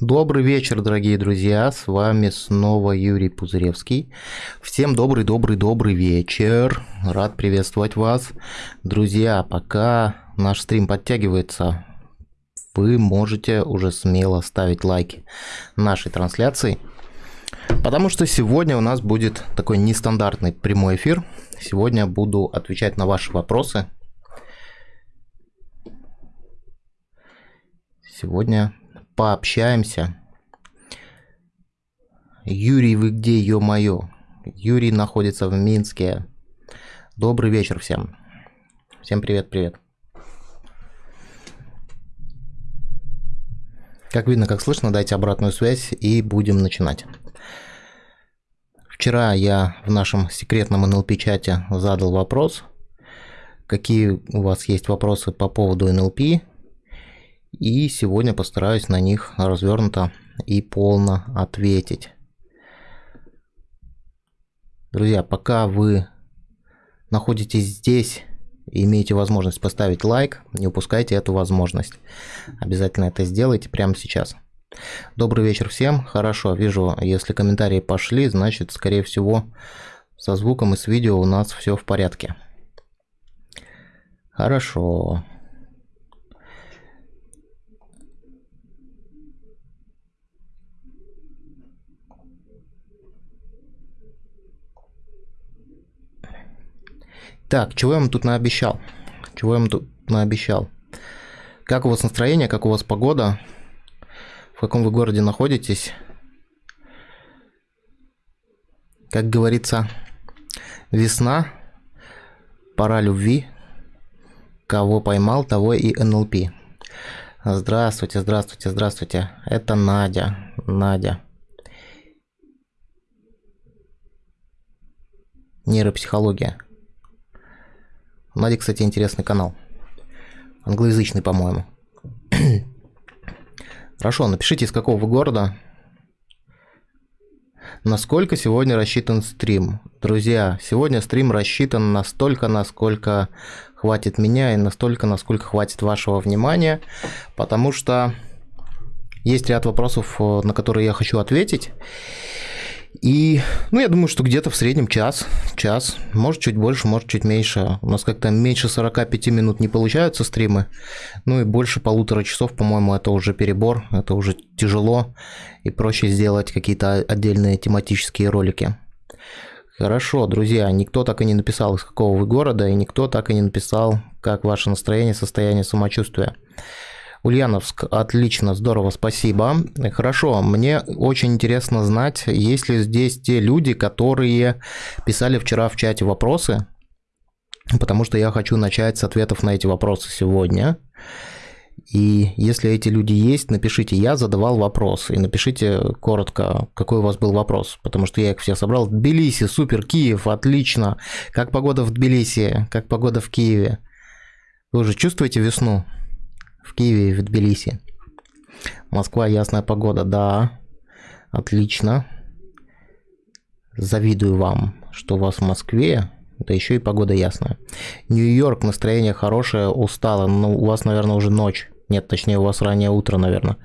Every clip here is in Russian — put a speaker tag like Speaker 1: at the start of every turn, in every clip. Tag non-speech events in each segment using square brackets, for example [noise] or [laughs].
Speaker 1: Добрый вечер, дорогие друзья, с вами снова Юрий Пузыревский. Всем добрый-добрый-добрый вечер, рад приветствовать вас. Друзья, пока наш стрим подтягивается, вы можете уже смело ставить лайки нашей трансляции, потому что сегодня у нас будет такой нестандартный прямой эфир. Сегодня буду отвечать на ваши вопросы. Сегодня пообщаемся. Юрий, вы где, ё-моё? Юрий находится в Минске. Добрый вечер всем. Всем привет-привет. Как видно, как слышно, дайте обратную связь и будем начинать. Вчера я в нашем секретном NLP-чате задал вопрос, какие у вас есть вопросы по поводу NLP, и сегодня постараюсь на них развернуто и полно ответить. Друзья, пока вы находитесь здесь имеете возможность поставить лайк, не упускайте эту возможность. Обязательно это сделайте прямо сейчас. Добрый вечер всем. Хорошо, вижу, если комментарии пошли, значит, скорее всего, со звуком и с видео у нас все в порядке. Хорошо. Так, чего я вам тут наобещал? Чего я вам тут наобещал? Как у вас настроение, как у вас погода? В каком вы городе находитесь? Как говорится, весна, пора любви. Кого поймал, того и НЛП. Здравствуйте, здравствуйте, здравствуйте. Это Надя. Надя. Нейропсихология. Нади, кстати, интересный канал. Англоязычный, по-моему. [clears throat] Хорошо, напишите, из какого вы города. Насколько сегодня рассчитан стрим? Друзья, сегодня стрим рассчитан настолько, насколько хватит меня и настолько, насколько хватит вашего внимания, потому что есть ряд вопросов, э, на которые я хочу ответить. И, ну, я думаю, что где-то в среднем час, час, может чуть больше, может чуть меньше. У нас как-то меньше 45 минут не получаются стримы, ну и больше полутора часов, по-моему, это уже перебор, это уже тяжело, и проще сделать какие-то отдельные тематические ролики. Хорошо, друзья, никто так и не написал, из какого вы города, и никто так и не написал, как ваше настроение, состояние самочувствия. Ульяновск, отлично, здорово, спасибо. Хорошо, мне очень интересно знать, есть ли здесь те люди, которые писали вчера в чате вопросы, потому что я хочу начать с ответов на эти вопросы сегодня. И если эти люди есть, напишите «Я задавал вопрос» и напишите коротко, какой у вас был вопрос, потому что я их все собрал. Тбилиси, супер, Киев, отлично. Как погода в Тбилиси, как погода в Киеве? Вы уже чувствуете весну? В Киеве и в Тбилиси. Москва, ясная погода, да, отлично. Завидую вам, что у вас в Москве, да еще и погода ясная. Нью-Йорк, настроение хорошее, устало, но у вас, наверное, уже ночь. Нет, точнее, у вас раннее утро, наверное.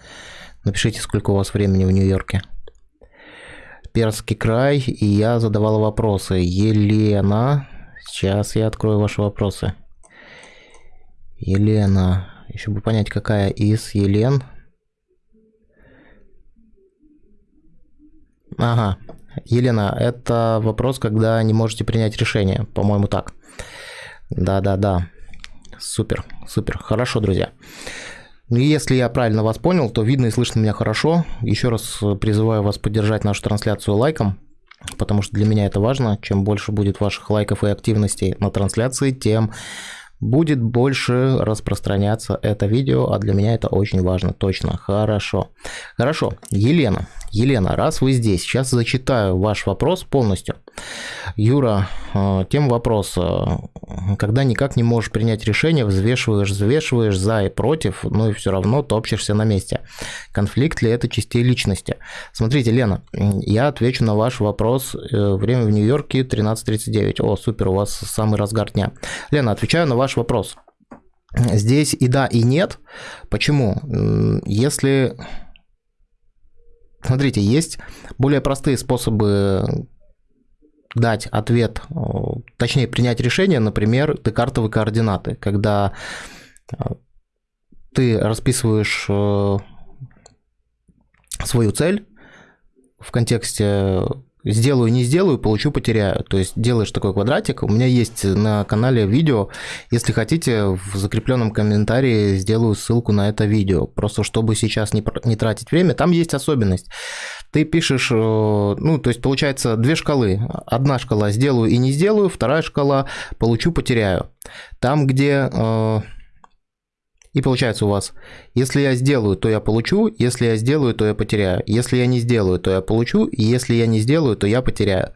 Speaker 1: Напишите, сколько у вас времени в Нью-Йорке. Перский край, и я задавала вопросы. Елена, сейчас я открою ваши вопросы. Елена, еще бы понять, какая из Елен. Ага. Елена, это вопрос, когда не можете принять решение. По-моему, так. Да-да-да. Супер, супер. Хорошо, друзья. Ну если я правильно вас понял, то видно и слышно меня хорошо. Еще раз призываю вас поддержать нашу трансляцию лайком, потому что для меня это важно. Чем больше будет ваших лайков и активностей на трансляции, тем будет больше распространяться это видео, а для меня это очень важно, точно, хорошо. Хорошо, Елена, Елена, раз вы здесь, сейчас зачитаю ваш вопрос полностью. Юра, э, тем вопроса, когда никак не можешь принять решение, взвешиваешь, взвешиваешь за и против, но и все равно топчешься на месте. Конфликт ли это частей личности? Смотрите, Лена, я отвечу на ваш вопрос. Э, время в Нью-Йорке 13.39. О, супер, у вас самый разгар дня. Лена, отвечаю на ваш вопрос. Здесь и да, и нет. Почему? Если Смотрите, есть более простые способы дать ответ, точнее принять решение, например, декартовые координаты, когда ты расписываешь свою цель в контексте сделаю, не сделаю, получу, потеряю. То есть делаешь такой квадратик. У меня есть на канале видео. Если хотите, в закрепленном комментарии сделаю ссылку на это видео. Просто чтобы сейчас не, не тратить время. Там есть особенность. Ты пишешь, э, ну, то есть получается две шкалы. Одна шкала сделаю и не сделаю, вторая шкала получу, потеряю. Там, где э, и получается у вас, если я сделаю, то я получу, если я сделаю, то я потеряю. Если я не сделаю, то я получу, и если я не сделаю, то я потеряю.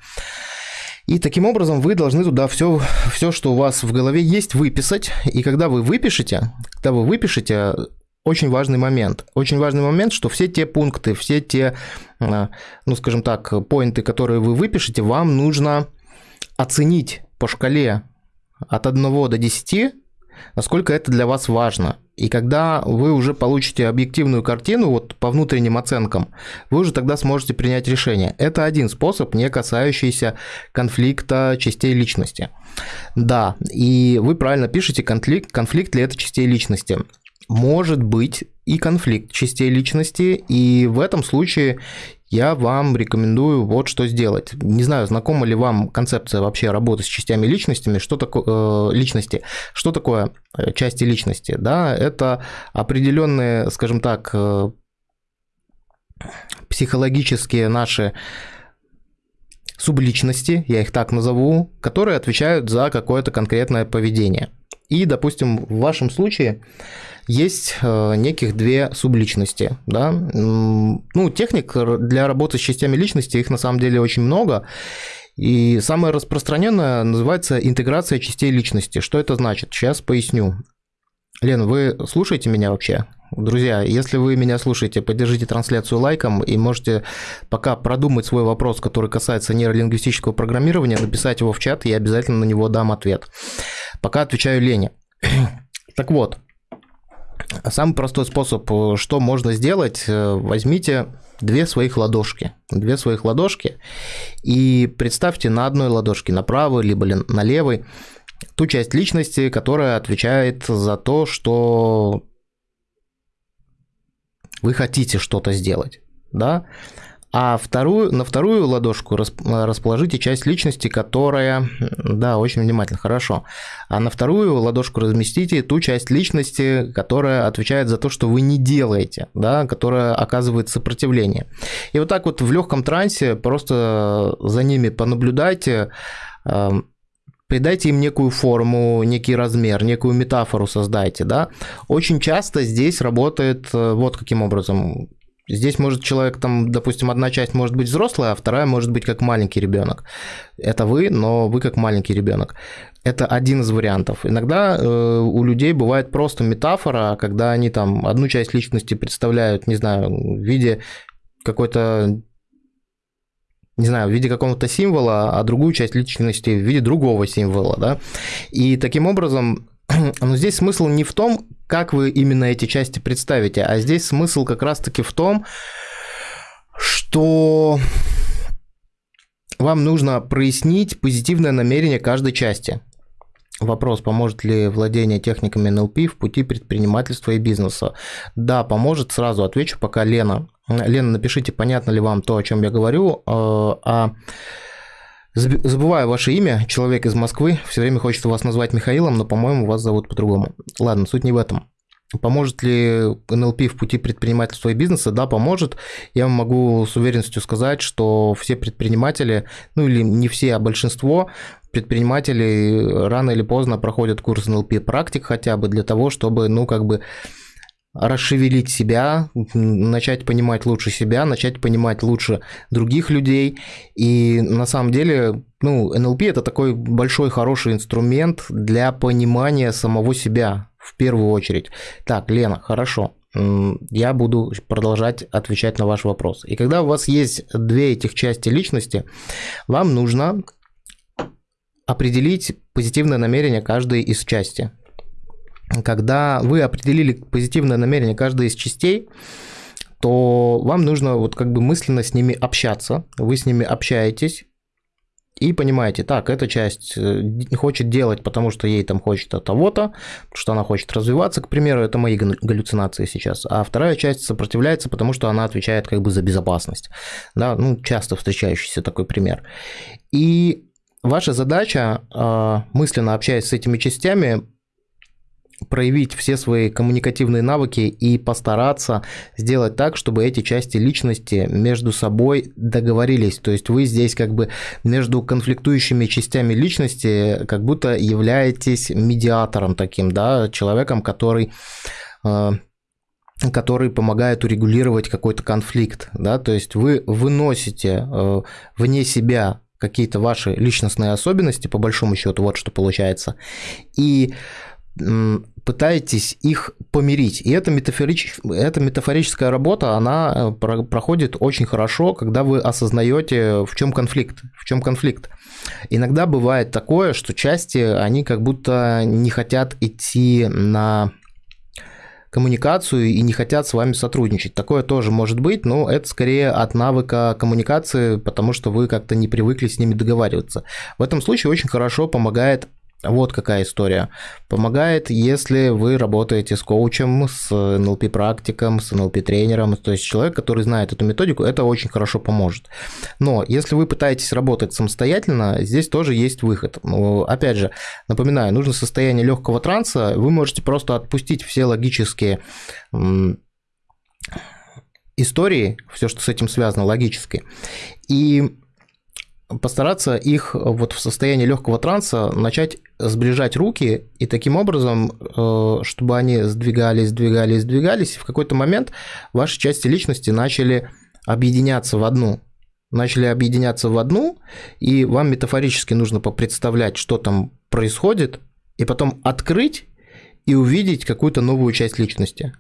Speaker 1: И таким образом вы должны туда все, все, что у вас в голове есть, выписать. И когда вы выпишете, когда вы выпишете, очень важный момент. Очень важный момент, что все те пункты, все те, э, ну скажем так, поинты, которые вы выпишете, вам нужно оценить по шкале от 1 до 10, насколько это для вас важно. И когда вы уже получите объективную картину вот по внутренним оценкам, вы уже тогда сможете принять решение. Это один способ, не касающийся конфликта частей личности. Да, и вы правильно пишете, конфликт, конфликт ли это частей личности. Может быть и конфликт частей личности, и в этом случае я вам рекомендую вот что сделать. Не знаю, знакома ли вам концепция вообще работы с частями личностями, что такое э, личности, что такое э, части личности, да, это определенные, скажем так, э, психологические наши субличности, я их так назову, которые отвечают за какое-то конкретное поведение. И, допустим, в вашем случае есть э, неких две субличности. Да? Ну, техник для работы с частями личности, их на самом деле очень много. И самое распространенное называется интеграция частей личности. Что это значит? Сейчас поясню. Лен, вы слушаете меня вообще? Друзья, если вы меня слушаете, поддержите трансляцию лайком и можете пока продумать свой вопрос, который касается нейролингвистического программирования, написать его в чат, я обязательно на него дам ответ. Пока отвечаю Лене. [clears throat] Так вот, Самый простой способ, э, что можно сделать, э, возьмите две своих ладошки, две своих ладошки и представьте на одной ладошке, на правой либо на левой, ту часть личности, которая отвечает за то, что вы хотите что-то сделать, да, а вторую, на вторую ладошку расположите часть личности, которая... Да, очень внимательно, хорошо. А на вторую ладошку разместите ту часть личности, которая отвечает за то, что вы не делаете, да, которая оказывает сопротивление. И вот так вот в легком трансе просто за ними понаблюдайте, придайте им некую форму, некий размер, некую метафору создайте, да. Очень часто здесь работает э, вот каким образом. Здесь может человек, там, допустим, одна часть может быть взрослая, а вторая может быть как маленький ребенок. Это вы, но вы как маленький ребенок. Это один из вариантов. Иногда э, у людей бывает просто метафора, когда они там одну часть личности представляют, не знаю, в виде какой-то не знаю, в виде какого-то символа, а другую часть личности в виде другого символа, да. И таким образом [clears throat] но здесь смысл не в том, как вы именно эти части представите, а здесь смысл как раз-таки в том, что вам нужно прояснить позитивное намерение каждой части. Вопрос, поможет ли владение техниками НЛП в пути предпринимательства и бизнеса? Да, поможет, сразу отвечу, пока Лена. Лена, напишите, понятно ли вам то, о чем я говорю. А, а Забываю ваше имя, человек из Москвы. Все время хочется вас назвать Михаилом, но, по-моему, вас зовут по-другому. Ладно, суть не в этом. Поможет ли НЛП в пути предпринимательства и бизнеса? Да, поможет. Я могу с уверенностью сказать, что все предприниматели, ну или не все, а большинство предпринимателей рано или поздно проходят курс НЛП практик хотя бы для того, чтобы, ну, как бы расшевелить себя, начать понимать лучше себя, начать понимать лучше других людей. И на самом деле, ну, НЛП это такой большой хороший инструмент для понимания самого себя в первую очередь. Так, Лена, хорошо. Я буду продолжать отвечать на ваш вопрос. И когда у вас есть две этих части личности, вам нужно определить позитивное намерение каждой из части когда вы определили позитивное намерение каждой из частей, то вам нужно вот как бы мысленно с ними общаться. Вы с ними общаетесь, и понимаете, так, эта часть э, хочет делать, потому что ей там хочется того-то, что она хочет развиваться, к примеру, это мои галлюцинации сейчас, а вторая часть сопротивляется, потому что она отвечает как бы за безопасность, да, ну, часто встречающийся такой пример. И ваша задача, а, мысленно общаясь с этими частями, проявить все свои коммуникативные навыки и постараться сделать так, чтобы эти части личности между собой договорились. То есть вы здесь как бы между конфликтующими частями личности как будто являетесь медиатором таким, да, человеком, который э, который помогает урегулировать какой-то конфликт, да, то есть вы выносите э, вне себя какие-то ваши личностные особенности, по большому счету, вот что получается, и пытаетесь их помирить. И эта, метафорич... эта метафорическая работа, она э, про... проходит очень хорошо, когда вы осознаете, в чем конфликт. В чем конфликт. Иногда бывает такое, что части, они как будто не хотят идти на коммуникацию и не хотят с вами сотрудничать. Такое тоже может быть, но это скорее от навыка коммуникации, потому что вы как-то не привыкли с ними договариваться. В этом случае очень хорошо помогает вот какая история. Помогает, если вы работаете с коучем, с NLP-практиком, с NLP-тренером, то есть человек, который знает эту методику, это очень хорошо поможет. Но если вы пытаетесь работать самостоятельно, здесь тоже есть выход. Опять же, напоминаю, нужно состояние легкого транса, вы можете просто отпустить все логические истории, все, что с этим связано логически, и постараться их вот в состоянии легкого транса начать сближать руки и таким образом, э, чтобы они сдвигались, сдвигались, сдвигались, и в какой-то момент ваши части личности начали объединяться в одну. Начали объединяться в одну, и вам метафорически нужно попредставлять, что там происходит, и потом открыть и увидеть какую-то новую часть личности.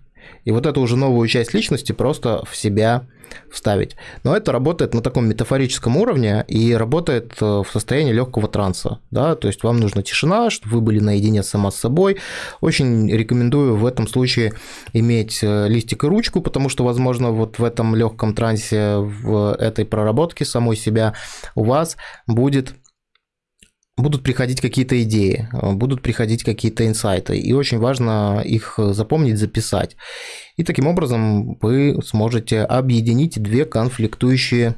Speaker 1: И вот эту уже новую часть личности просто в себя вставить. Но это работает на таком метафорическом уровне и работает э, в состоянии легкого транса. Да? То есть вам нужна тишина, чтобы вы были наедине сама с собой. Очень рекомендую в этом случае иметь э, листик и ручку, потому что, возможно, вот в этом легком трансе, в этой проработке самой себя у вас будет будут приходить какие-то идеи, э, будут приходить какие-то инсайты, и очень важно их запомнить, записать. И таким образом вы сможете объединить две конфликтующие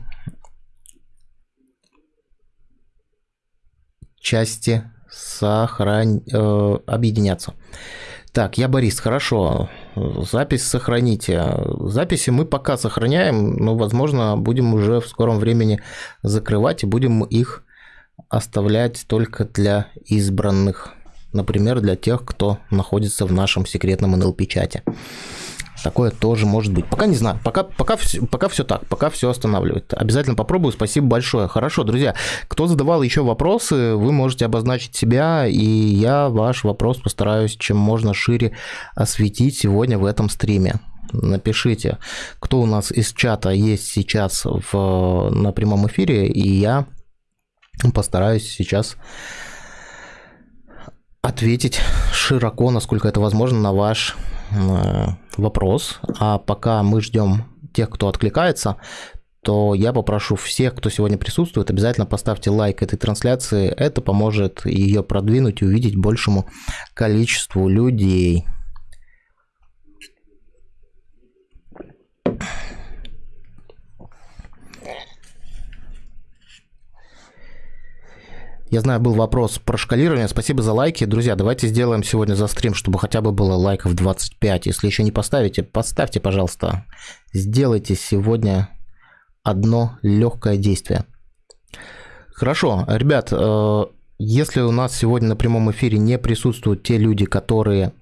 Speaker 1: части сохран... э, объединяться. Так, я Борис, хорошо. Запись сохраните. Записи мы пока сохраняем, но, возможно, будем уже в скором времени закрывать и будем их оставлять только для избранных. Например, для тех, кто находится в нашем секретном NLP-чате. Такое тоже может быть. Пока не знаю. Пока, пока, пока все так. Пока все останавливает. Обязательно попробую. Спасибо большое. Хорошо, друзья. Кто задавал еще вопросы, вы можете обозначить себя, и я ваш вопрос постараюсь чем можно шире осветить сегодня в этом стриме. Напишите, кто у нас из чата есть сейчас в, на прямом эфире, и я Постараюсь сейчас ответить широко, насколько это возможно, на ваш э, вопрос. А пока мы ждем тех, кто откликается, то я попрошу всех, кто сегодня присутствует, обязательно поставьте лайк этой трансляции. Это поможет ее продвинуть и увидеть большему количеству людей. Я знаю, был вопрос про шкалирование. Спасибо за лайки. Друзья, давайте сделаем сегодня за стрим, чтобы хотя бы было лайков 25. Если еще не поставите, поставьте, пожалуйста. Сделайте сегодня одно легкое действие. Хорошо, ребят, э, если у нас сегодня на прямом эфире не присутствуют те люди, которые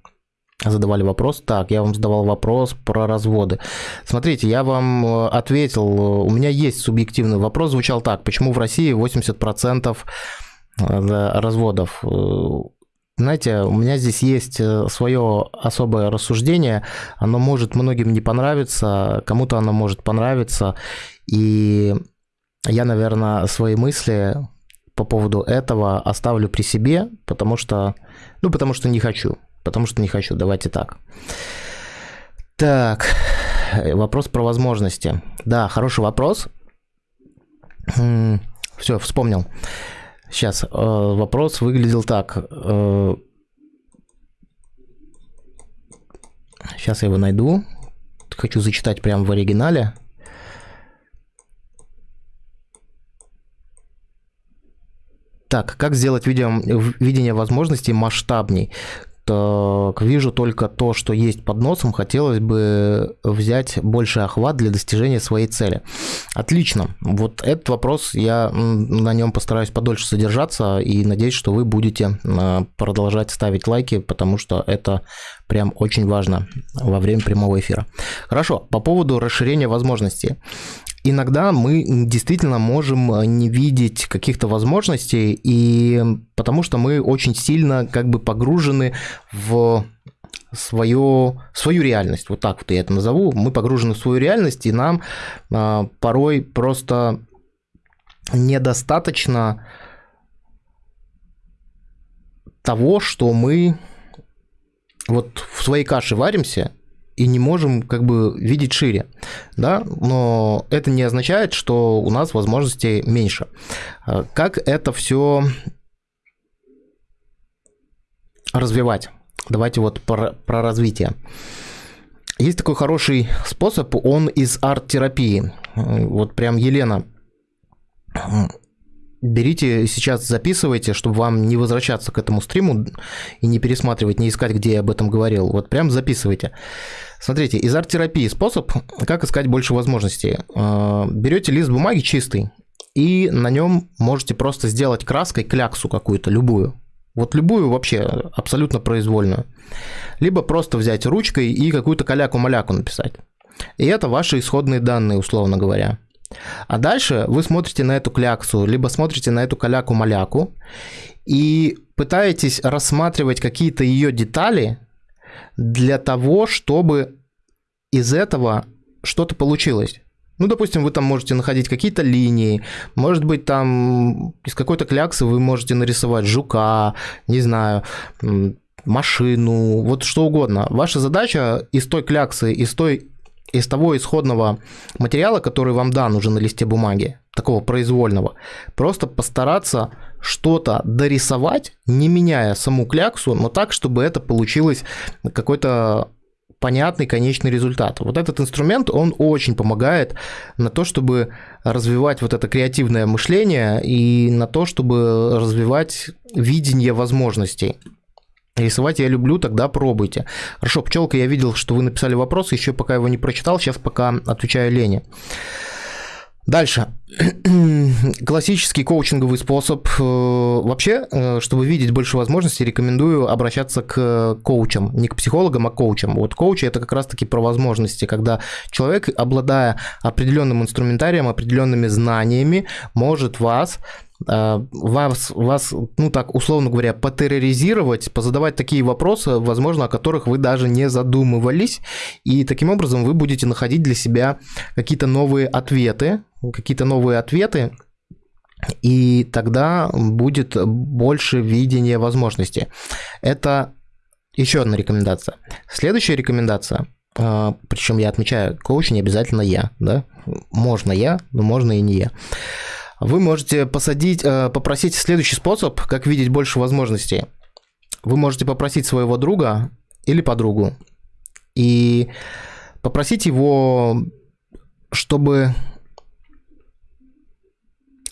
Speaker 1: задавали вопрос. Так, я вам задавал вопрос про разводы. Смотрите, я вам э, ответил, у меня есть субъективный вопрос, звучал так, почему в России 80% разводов. Знаете, у меня здесь есть э, свое особое рассуждение. Оно может многим не понравиться, кому-то оно может понравиться. И я, наверное, свои мысли по поводу этого оставлю при себе, потому что, ну, потому что не хочу. Потому что не хочу, давайте так. Так, вопрос про возможности. Да, хороший вопрос. Все, вспомнил. Сейчас э, вопрос выглядел так. Сейчас я его найду. Хочу зачитать прямо в оригинале. Так, как сделать видео, видение возможностей масштабней? Так, вижу только то, что есть под носом. Хотелось бы взять больше охват для достижения своей цели. Отлично. Вот этот вопрос, я на нем постараюсь подольше содержаться и надеюсь, что вы будете а, продолжать ставить лайки, потому что это прям очень важно во время прямого эфира. Хорошо, по поводу расширения возможностей иногда мы действительно можем э, не видеть каких-то возможностей, и потому что мы очень сильно как бы погружены в свою, свою реальность. Вот так вот я это назову. Мы погружены в свою реальность, и нам а, порой просто недостаточно того, что мы вот в своей каше варимся, и не можем как бы видеть шире, да, но это не означает, что у нас возможностей меньше. А как это все развивать? Давайте вот про, про развитие. Есть такой хороший способ, он из арт-терапии. Вот прям Елена берите сейчас, записывайте, чтобы вам не возвращаться к этому стриму и не пересматривать, не искать, где я об этом говорил. Вот прям записывайте. Смотрите, из арт-терапии способ, как искать больше возможностей. А, Берете лист бумаги чистый, и на нем можете просто сделать краской кляксу какую-то, любую. Вот любую вообще, абсолютно произвольную. Либо просто взять ручкой и какую-то каляку-маляку написать. И это ваши исходные данные, условно говоря. А дальше вы смотрите на эту кляксу, либо смотрите на эту каляку-маляку и пытаетесь рассматривать какие-то ее детали для того, чтобы из этого что-то получилось. Ну, допустим, вы там можете находить какие-то линии, может быть, там из какой-то кляксы вы можете нарисовать жука, не знаю, машину, вот что угодно. Ваша задача из той кляксы, из той из того исходного материала, который вам дан уже на листе бумаги, такого произвольного, просто постараться что-то дорисовать, не меняя саму кляксу, но так, чтобы это получилось какой-то понятный конечный результат. Вот этот инструмент, он очень помогает на то, чтобы развивать вот это креативное мышление и на то, чтобы развивать видение возможностей. Рисовать я люблю, тогда пробуйте. Хорошо, пчелка, я видел, что вы написали вопрос, еще пока его не прочитал, сейчас пока отвечаю Лене. Дальше. [clears throat] Классический коучинговый способ. Э, вообще, э, чтобы видеть больше возможностей, рекомендую обращаться к коучам. Не к психологам, а к коучам. Вот коучи – это как раз-таки про возможности, когда человек, обладая определенным инструментарием, определенными знаниями, может вас Э, вас, вас, ну так, условно говоря, потерроризировать, позадавать такие вопросы, возможно, о которых вы даже не задумывались, и таким образом вы будете находить для себя какие-то новые ответы, какие-то новые ответы, и тогда будет больше видения возможностей. Это еще одна рекомендация. Следующая рекомендация, э, причем я отмечаю, коуч не обязательно я, да, можно я, но можно и не я вы можете посадить, э, попросить следующий способ, как видеть больше возможностей. Вы можете попросить своего друга или подругу и попросить его, чтобы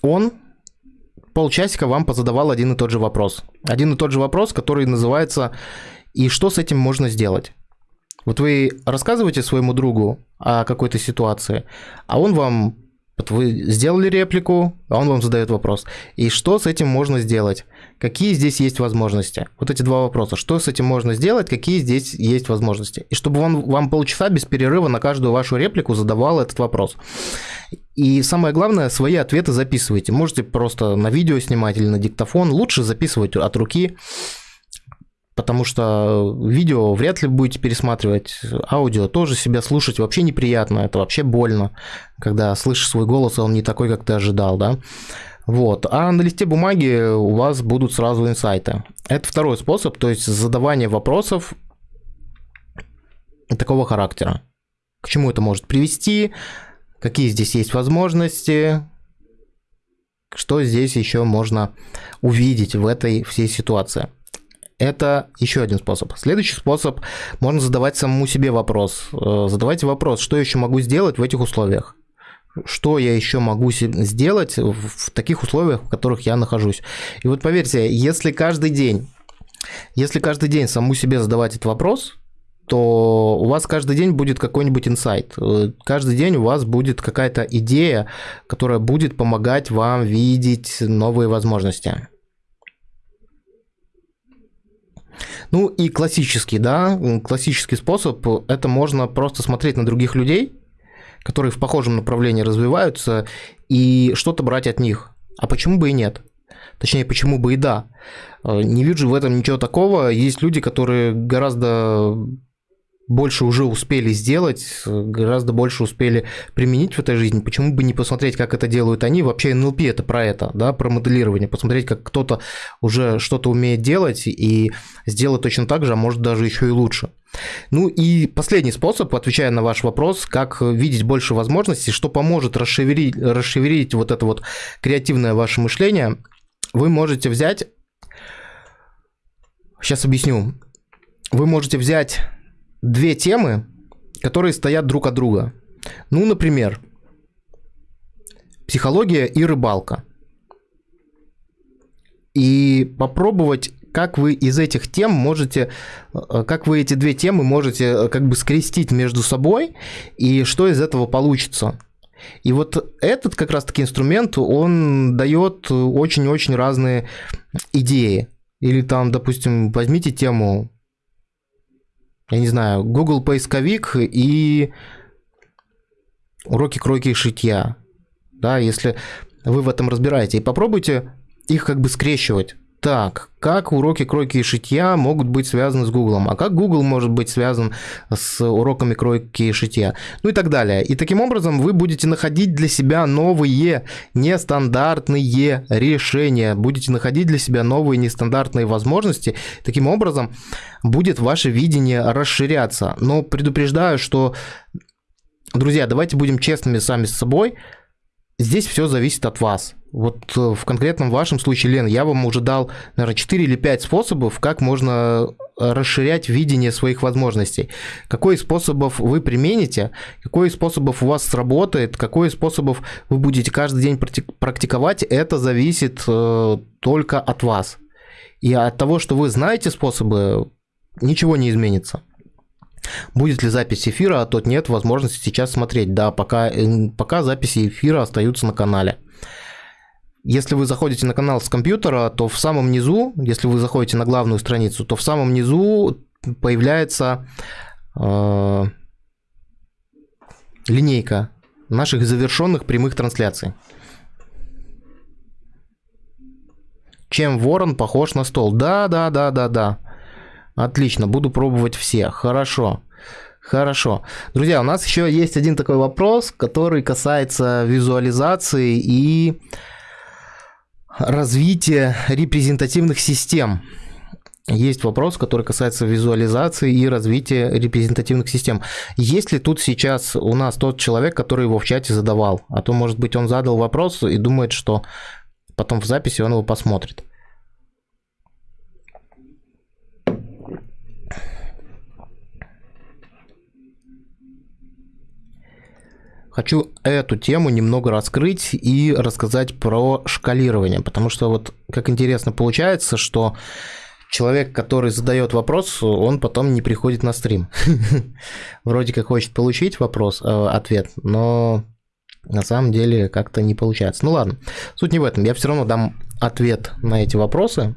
Speaker 1: он полчасика вам позадавал один и тот же вопрос. Один и тот же вопрос, который называется «И что с этим можно сделать?» Вот вы рассказываете своему другу о какой-то ситуации, а он вам вы сделали реплику, а он вам задает вопрос. И что с этим можно сделать? Какие здесь есть возможности? Вот эти два вопроса. Что с этим можно сделать? Какие здесь есть возможности? И чтобы он вам полчаса без перерыва на каждую вашу реплику задавал этот вопрос. И самое главное, свои ответы записывайте. Можете просто на видео снимать или на диктофон. Лучше записывать от руки потому что видео вряд ли будете пересматривать, аудио тоже себя слушать вообще неприятно, это вообще больно, когда слышишь свой голос, он не такой, как ты ожидал, да. Вот. А на листе бумаги у вас будут сразу инсайты. Это второй способ, то есть задавание вопросов такого характера. к чему это может привести, какие здесь есть возможности, что здесь еще можно увидеть в этой всей ситуации. Это еще один способ. Следующий способ, можно задавать самому себе вопрос. Э, задавайте вопрос, что еще могу сделать в этих условиях что я еще могу сделать в таких условиях, в которых я нахожусь. И вот поверьте, если каждый день, если каждый день саму себе задавать этот вопрос, то у вас каждый день будет какой-нибудь инсайт. Э, каждый день у вас будет какая-то идея, которая будет помогать вам видеть новые возможности. Ну и классический, да, классический способ – это можно просто смотреть на других людей, которые в похожем направлении развиваются, и что-то брать от них. А почему бы и нет? Точнее, почему бы и да. Э, не вижу в этом ничего такого. Есть люди, которые гораздо больше уже успели сделать, гораздо больше успели применить в этой жизни. Почему бы не посмотреть, как это делают они? Вообще НЛП это про это, да, про моделирование. Посмотреть, как кто-то уже что-то умеет делать и сделать точно так же, а может даже еще и лучше. Ну и последний способ, отвечая на ваш вопрос, как видеть больше возможностей, что поможет расшевелить, расшевелить вот это вот креативное ваше мышление, вы можете взять... Сейчас объясню. Вы можете взять две темы, которые стоят друг от друга. Ну, например, психология и рыбалка. И попробовать, как вы из этих тем можете, э, как вы эти две темы можете э, как бы скрестить между собой, и что из этого получится. И вот этот как раз-таки инструмент, он дает очень-очень разные идеи. Или там, допустим, возьмите тему я не знаю, Google поисковик и уроки кройки и шитья. Да, если вы в этом разбираете. И попробуйте их как бы скрещивать. Так, как уроки кройки и шитья могут быть связаны с Гуглом? А как Google может быть связан с уроками кройки и шитья? Ну и так далее. И таким образом вы будете находить для себя новые нестандартные решения. Будете находить для себя новые нестандартные возможности. Таким образом будет ваше видение расширяться. Но предупреждаю, что, друзья, давайте будем честными сами с собой. Здесь все зависит от вас. Вот э, в конкретном вашем случае, Лен, я вам уже дал, наверное, 4 или 5 способов, как можно э, расширять видение своих возможностей. Какой из способов вы примените, какой из способов у вас сработает, какой из способов вы будете каждый день практиковать, это зависит э, только от вас. И от того, что вы знаете способы, ничего не изменится. Будет ли запись эфира, а тот нет возможности сейчас смотреть. Да, пока, пока записи эфира остаются на канале. Если вы заходите на канал с компьютера, то в самом низу, если вы заходите на главную страницу, то в самом низу появляется э, линейка наших завершенных прямых трансляций. Чем ворон похож на стол? Да, да, да, да, да. Отлично, буду пробовать все. Хорошо. Хорошо. Друзья, у нас еще есть один такой вопрос, который касается визуализации и развития репрезентативных систем. Есть вопрос, который касается визуализации и развития репрезентативных систем. Есть ли тут сейчас у нас тот человек, который его в чате задавал? А то, может быть, он задал вопрос и думает, что потом в записи он его посмотрит. Хочу эту тему немного раскрыть и рассказать про шкалирование, потому что вот как интересно получается, что человек, который задает вопрос, он потом не приходит на стрим. [laughs] Вроде как хочет получить вопрос, э, ответ, но на самом деле как-то не получается. Ну ладно, суть не в этом. Я все равно дам ответ на эти вопросы.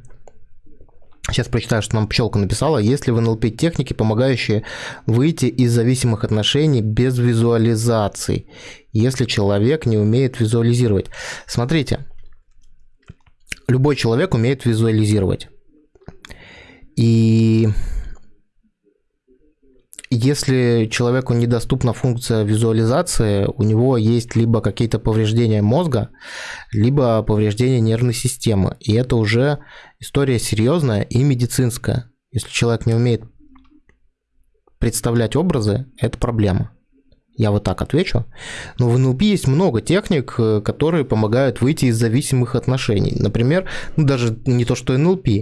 Speaker 1: Сейчас прочитаю, что нам Пчелка написала. Есть ли в НЛП техники, помогающие выйти из зависимых отношений без визуализаций, если человек не умеет визуализировать? Смотрите, любой человек умеет визуализировать. И если человеку недоступна функция визуализации, у него есть либо какие-то повреждения мозга, либо повреждения нервной системы. И это уже история серьезная и медицинская. Если человек не умеет представлять образы, это проблема. Я вот так отвечу. Но в НЛП есть много техник, э, которые помогают выйти из зависимых отношений. Например, ну даже не то, что НЛП, э,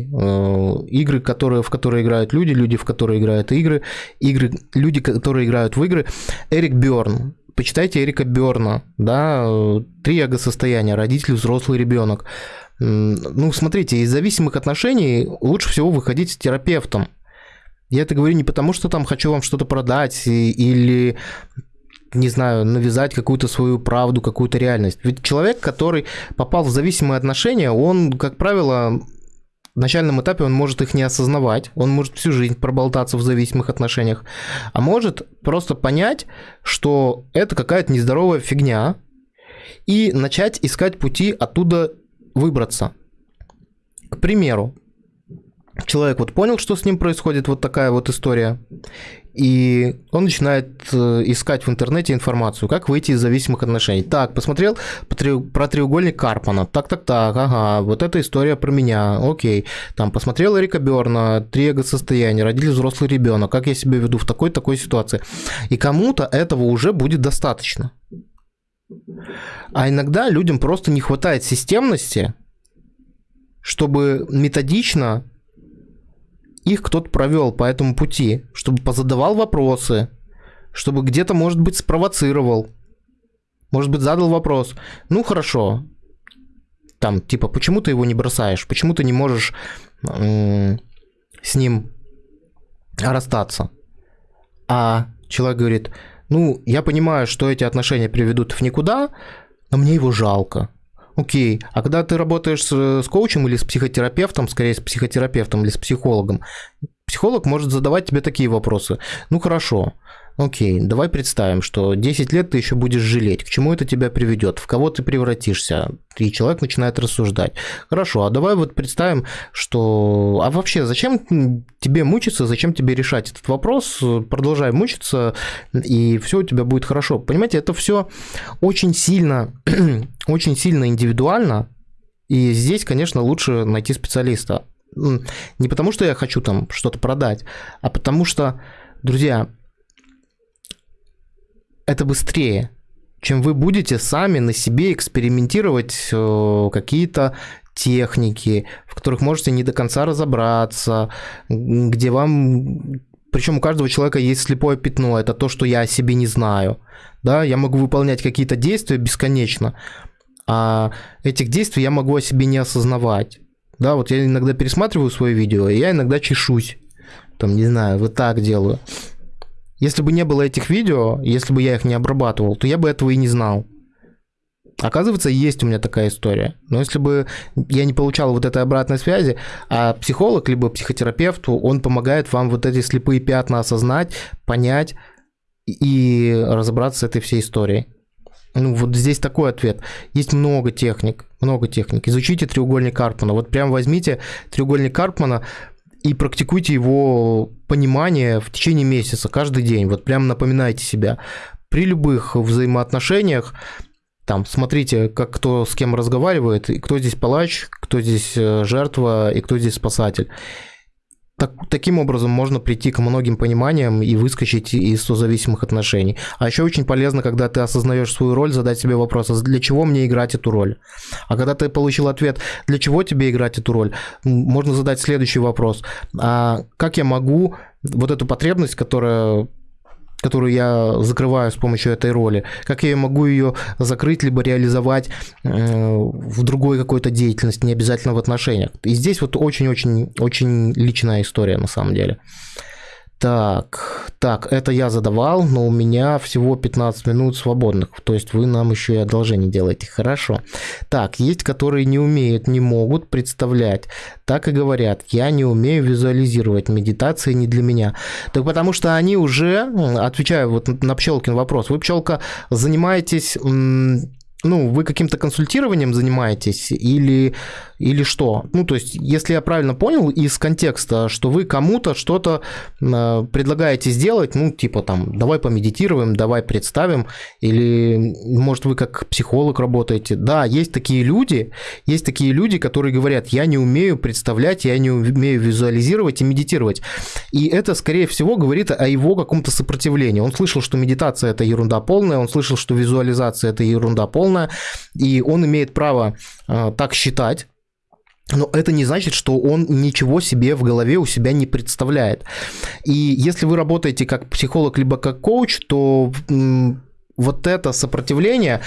Speaker 1: игры, которые, в которые играют люди, люди, в которые играют игры, игры, люди, которые играют в игры. Эрик Бёрн. Почитайте Эрика Бёрна, да, три эго-состояния, родитель, взрослый ребенок. Ну, смотрите, из зависимых отношений лучше всего выходить с терапевтом. Я это говорю не потому, что там хочу вам что-то продать или не знаю, навязать какую-то свою правду, какую-то реальность. Ведь человек, который попал в зависимые отношения, он, как правило, в начальном этапе он может их не осознавать, он может всю жизнь проболтаться в зависимых отношениях, а может просто понять, что это какая-то нездоровая фигня, и начать искать пути оттуда выбраться. К примеру, человек вот понял, что с ним происходит, вот такая вот история, и он начинает э, искать в интернете информацию, как выйти из зависимых отношений. Так, посмотрел про треугольник Карпана, так-так-так, ага, вот эта история про меня, окей. Там, посмотрел Эрика Берна, три эго-состояния, родили взрослый ребенок, как я себя веду в такой-такой ситуации. И кому-то этого уже будет достаточно. А иногда людям просто не хватает системности, чтобы методично их кто-то провел по этому пути, чтобы позадавал вопросы, чтобы где-то, может быть, спровоцировал, может быть, задал вопрос. Ну, хорошо, там, типа, почему ты его не бросаешь, почему ты не можешь с ним расстаться? А человек говорит, ну, я понимаю, что эти отношения приведут в никуда, но мне его жалко. Окей, а когда ты работаешь с, с коучем или с психотерапевтом, скорее с психотерапевтом или с психологом, психолог может задавать тебе такие вопросы. Ну хорошо, Окей, давай представим, что 10 лет ты еще будешь жалеть. К чему это тебя приведет? В кого ты превратишься? И человек начинает рассуждать. Хорошо, а давай вот представим, что... А вообще, зачем тебе мучиться, зачем тебе решать этот вопрос? Продолжай мучиться, и все у тебя будет хорошо. Понимаете, это все очень сильно, [clears throat] очень сильно индивидуально, и здесь, конечно, лучше найти специалиста. Не потому, что я хочу там что-то продать, а потому что, друзья, это быстрее, чем вы будете сами на себе экспериментировать э, какие-то техники, в которых можете не до конца разобраться, где вам... Причем у каждого человека есть слепое пятно, это то, что я о себе не знаю. Да, я могу выполнять какие-то действия бесконечно, а этих действий я могу о себе не осознавать. Да, вот я иногда пересматриваю свое видео, и я иногда чешусь. Там, не знаю, вот так делаю. Если бы не было этих видео, если бы я их не обрабатывал, то я бы этого и не знал. Оказывается, есть у меня такая история. Но если бы я не получал вот этой обратной связи, а психолог либо психотерапевт, он помогает вам вот эти слепые пятна осознать, понять и разобраться с этой всей историей. Ну, вот здесь такой ответ. Есть много техник, много техник. Изучите треугольник Карпмана. Вот прям возьмите треугольник Карпмана, и практикуйте его понимание в течение месяца, каждый день. Вот прям напоминайте себя. При любых взаимоотношениях там смотрите, как кто с кем разговаривает, и кто здесь палач, кто здесь э, жертва и кто здесь спасатель. Так, таким образом можно прийти к многим пониманиям и выскочить из созависимых отношений. А еще очень полезно, когда ты осознаешь свою роль, задать себе вопрос, а для чего мне играть эту роль? А когда ты получил ответ, для чего тебе играть эту роль, можно задать следующий вопрос. А как я могу вот эту потребность, которая которую я закрываю с помощью этой роли, как я могу ее закрыть либо реализовать э, в другой какой-то деятельности, не обязательно в отношениях. И здесь вот очень-очень-очень личная история на самом деле. Так, так, это я задавал, но у меня всего 15 минут свободных, то есть вы нам еще и одолжение делаете, хорошо. Так, есть, которые не умеют, не могут представлять, так и говорят, я не умею визуализировать, медитация не для меня. Так потому что они уже, отвечаю вот на Пчелкин вопрос, вы, Пчелка, занимаетесь ну, вы каким-то консультированием занимаетесь или, или что? Ну, то есть, если я правильно понял из контекста, что вы кому-то что-то э, предлагаете сделать, ну, типа там, давай помедитируем, давай представим, или, может, вы как психолог работаете. Да, есть такие люди, есть такие люди, которые говорят, я не умею представлять, я не умею визуализировать и медитировать. И это, скорее всего, говорит о его каком-то сопротивлении. Он слышал, что медитация – это ерунда полная, он слышал, что визуализация – это ерунда полная, и он имеет право э, так считать, но это не значит, что он ничего себе в голове у себя не представляет. И если вы работаете как психолог либо как коуч, то вот это сопротивление,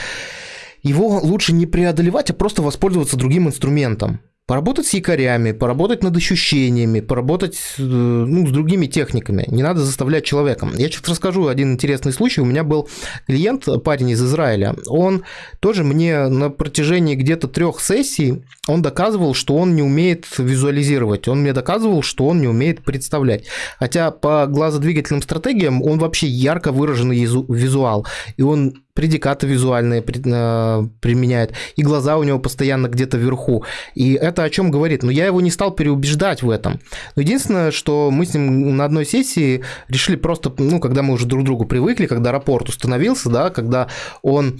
Speaker 1: его лучше не преодолевать, а просто воспользоваться другим инструментом поработать с якорями, поработать над ощущениями, поработать э, ну, с другими техниками. Не надо заставлять человека. Я сейчас расскажу один интересный случай. У меня был клиент, парень из Израиля. Он тоже мне на протяжении где-то трех сессий, он доказывал, что он не умеет визуализировать. Он мне доказывал, что он не умеет представлять. Хотя по глазодвигательным стратегиям он вообще ярко выраженный визуал. И он предикаты визуальные э, применяет, и глаза у него постоянно где-то вверху. И это о чем говорит? Но ну, я его не стал переубеждать в этом. Но единственное, что мы с ним на одной сессии решили просто, ну, когда мы уже друг к другу привыкли, когда рапорт установился, да, когда он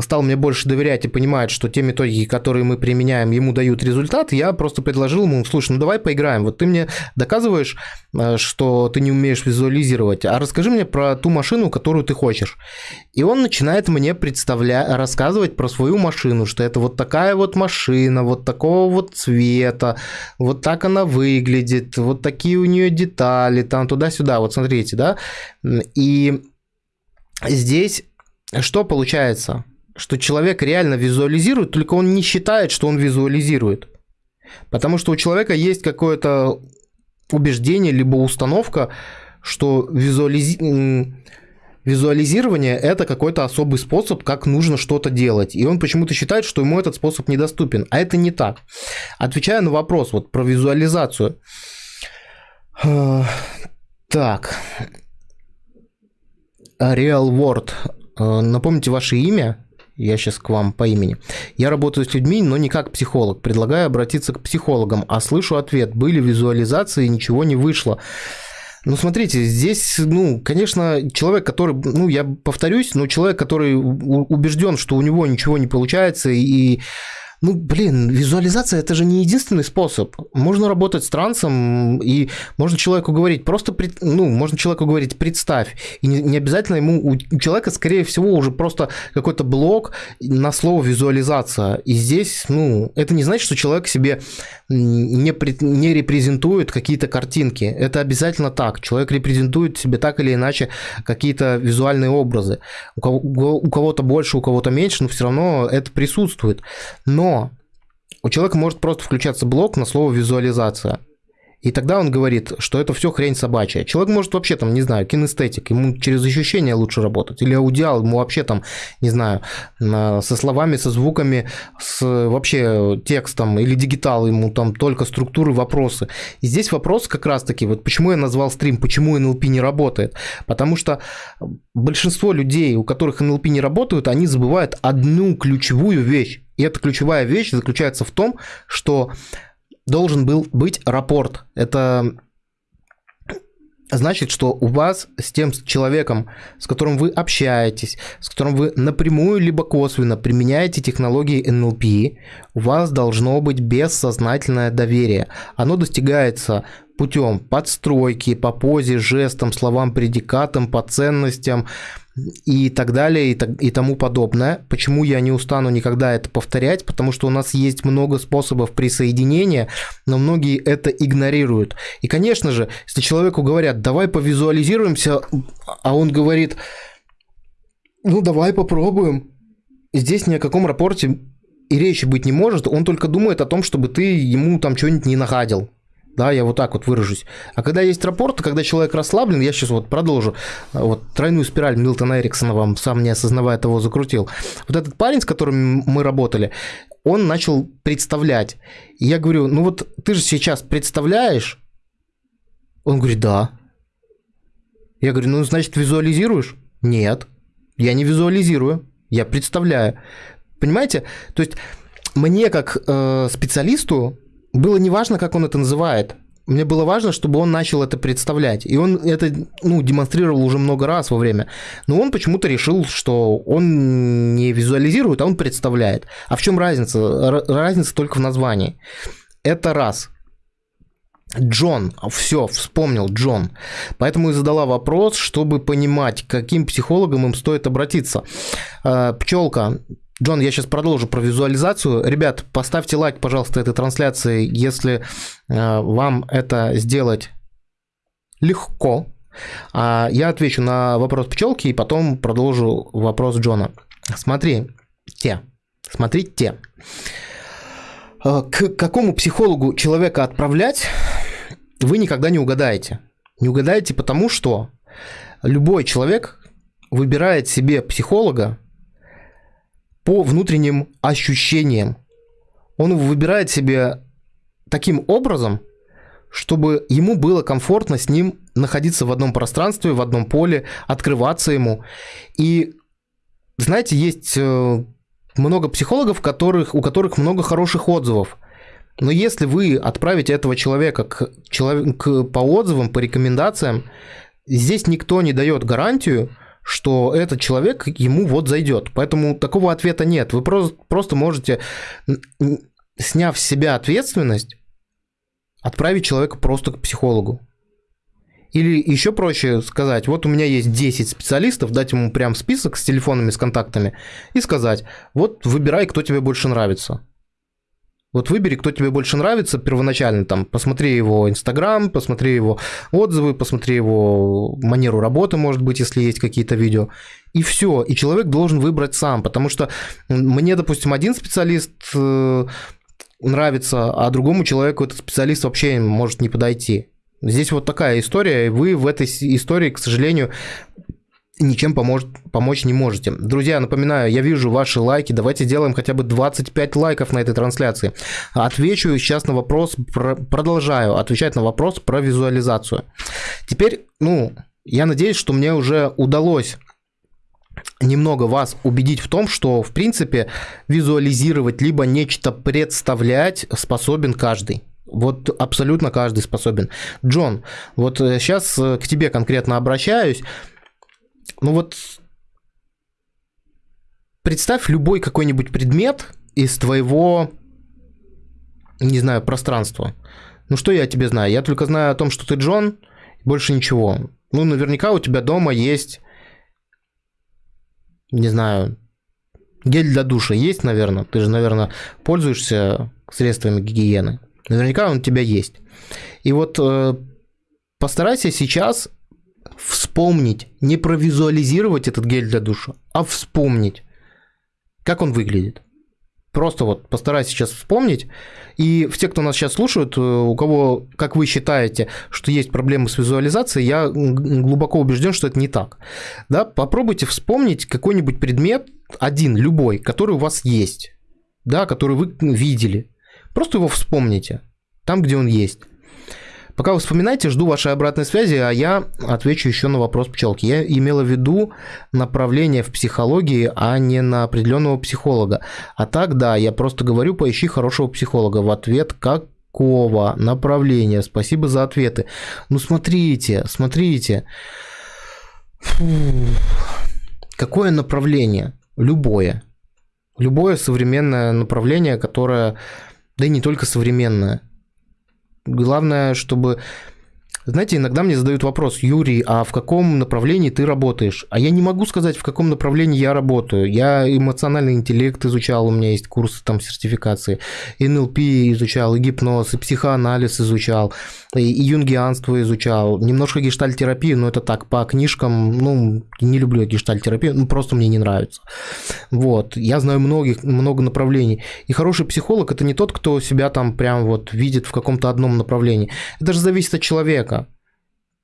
Speaker 1: стал мне больше доверять и понимает, что те методики, которые мы применяем, ему дают результат, я просто предложил ему, слушай, ну давай поиграем. Вот ты мне доказываешь, э, что ты не умеешь визуализировать, а расскажи мне про ту машину, которую ты хочешь. И он начинает мне представлять, рассказывать про свою машину, что это вот такая вот машина, вот такого вот цвета, вот так она выглядит, вот такие у нее детали, там туда-сюда, вот смотрите, да. И здесь что получается? Что человек реально визуализирует, только он не считает, что он визуализирует. Потому что у человека есть какое-то убеждение, либо установка, что визуализи... визуализирование – это какой-то особый способ, как нужно что-то делать. И он почему-то считает, что ему этот способ недоступен. А это не так. Отвечая на вопрос вот про визуализацию. Так. Real World Э, напомните ваше имя, я сейчас к вам по имени. Я работаю с людьми, но не как психолог. Предлагаю обратиться к психологам, а слышу ответ. Были визуализации, ничего не вышло. Ну, смотрите, здесь, ну, конечно, человек, который, ну, я повторюсь, но человек, который убежден, что у него ничего не получается, и ну, блин, визуализация это же не единственный способ. Можно работать с трансом, и можно человеку говорить, просто, пред, ну, можно человеку говорить, представь. И не, обязательно ему, у человека, скорее всего, уже просто какой-то блок на слово визуализация. И здесь, ну, это не значит, что человек себе не, не репрезентует какие-то картинки. Это обязательно так. Человек репрезентует себе так или иначе какие-то визуальные образы. У, кого, у кого-то больше, у кого-то меньше, но все равно это присутствует. Но у человека может просто включаться блок на слово визуализация. И тогда он говорит, что это все хрень собачья. Человек может вообще там, не знаю, кинестетик, ему через ощущения лучше работать. Или аудиал, ему вообще там, не знаю, со словами, со звуками, с вообще текстом. Или дигитал, ему там только структуры, вопросы. И здесь вопрос как раз-таки, вот почему я назвал стрим, почему НЛП не работает. Потому что большинство людей, у которых НЛП не работают, они забывают одну ключевую вещь. И эта ключевая вещь заключается в том, что должен был быть рапорт. Это значит, что у вас с тем человеком, с которым вы общаетесь, с которым вы напрямую либо косвенно применяете технологии NLP, у вас должно быть бессознательное доверие. Оно достигается путем подстройки, по позе, жестам, словам, предикатам, по ценностям, и так далее, и, так, и тому подобное. Почему я не устану никогда это повторять? Потому что у нас есть много способов присоединения, но многие это игнорируют. И, конечно же, если человеку говорят, давай повизуализируемся, а он говорит, ну давай попробуем. Здесь ни о каком рапорте и речи быть не может, он только думает о том, чтобы ты ему там что-нибудь не нагадил да, я вот так вот выражусь. А когда есть рапорт, когда человек расслаблен, я сейчас вот продолжу, вот тройную спираль Милтона Эриксона вам, сам не осознавая того, закрутил. Вот этот парень, с которым мы работали, он начал представлять. И я говорю, ну вот ты же сейчас представляешь? Он говорит, да. Я говорю, ну значит визуализируешь? Нет, я не визуализирую, я представляю. Понимаете? То есть мне как э, специалисту было неважно, как он это называет. Мне было важно, чтобы он начал это представлять. И он это ну, демонстрировал уже много раз во время. Но он почему-то решил, что он не визуализирует, а он представляет. А в чем разница? Разница только в названии. Это раз. Джон, все, вспомнил Джон. Поэтому и задала вопрос, чтобы понимать, к каким психологам им стоит обратиться. Э, Пчелка, Джон, я сейчас продолжу про визуализацию. Ребят, поставьте лайк, пожалуйста, этой трансляции, если э, вам это сделать легко. А я отвечу на вопрос пчелки и потом продолжу вопрос Джона. Смотри, те, смотрите. Э, к какому психологу человека отправлять, вы никогда не угадаете. Не угадаете потому, что любой человек выбирает себе психолога по внутренним ощущениям. Он выбирает себе таким образом, чтобы ему было комфортно с ним находиться в одном пространстве, в одном поле, открываться ему. И знаете, есть э, много психологов, которых, у которых много хороших отзывов. Но если вы отправите этого человека к, человек, к, по отзывам, по рекомендациям, здесь никто не дает гарантию, что этот человек ему вот зайдет. Поэтому такого ответа нет. Вы просто, просто можете, сняв с себя ответственность, отправить человека просто к психологу. Или еще проще сказать, вот у меня есть 10 специалистов, дать ему прям список с телефонами, с контактами и сказать, вот выбирай, кто тебе больше нравится. Вот выбери, кто тебе больше нравится первоначально, там, посмотри его Инстаграм, посмотри его отзывы, посмотри его манеру работы, может быть, если есть какие-то видео, и все. И человек должен выбрать сам, потому что мне, допустим, один специалист э, нравится, а другому человеку этот специалист вообще может не подойти. Здесь вот такая история, и вы в этой истории, к сожалению, ничем поможет, помочь не можете. Друзья, напоминаю, я вижу ваши лайки, давайте сделаем хотя бы 25 лайков на этой трансляции. Отвечу сейчас на вопрос, про, продолжаю отвечать на вопрос про визуализацию. Теперь, ну, я надеюсь, что мне уже удалось немного вас убедить в том, что, в принципе, визуализировать либо нечто представлять способен каждый. Вот абсолютно каждый способен. Джон, вот сейчас э, к тебе конкретно обращаюсь. Ну вот представь любой какой-нибудь предмет из твоего, не знаю, пространства. Ну что я тебе знаю? Я только знаю о том, что ты Джон, больше ничего. Ну, наверняка у тебя дома есть, не знаю, гель для душа есть, наверное. Ты же, наверное, пользуешься средствами гигиены. Наверняка он у тебя есть. И вот э, постарайся сейчас вспомнить, не провизуализировать этот гель для душа, а вспомнить, как он выглядит. Просто вот постарайся сейчас вспомнить. И все, кто нас сейчас слушают, э, у кого, как вы считаете, что есть проблемы с визуализацией, я глубоко убежден, что это не так. Да? Попробуйте вспомнить какой-нибудь предмет, один, любой, который у вас есть, да, который вы видели. Просто его вспомните, там, где он есть. Пока вы вспоминаете, жду вашей обратной связи, а я отвечу еще на вопрос пчелки. Я имела в виду направление в психологии, а не на определенного психолога. А так, да, я просто говорю, поищи хорошего психолога. В ответ, какого направления? Спасибо за ответы. Ну, смотрите, смотрите. Фу. Какое направление? Любое. Любое современное направление, которое, да и не только современное, Главное, чтобы знаете, иногда мне задают вопрос, Юрий, а в каком направлении ты работаешь? А я не могу сказать, в каком направлении я работаю. Я эмоциональный интеллект изучал, у меня есть курсы там сертификации, НЛП изучал, и гипноз, и психоанализ изучал, и, и юнгианство изучал, немножко гештальтерапию, но это так, по книжкам, ну, не люблю гештальтерапию, ну, просто мне не нравится. Вот, я знаю многих, много направлений. И хороший психолог – это не тот, кто себя там прям вот видит в каком-то одном направлении. Это же зависит от человека.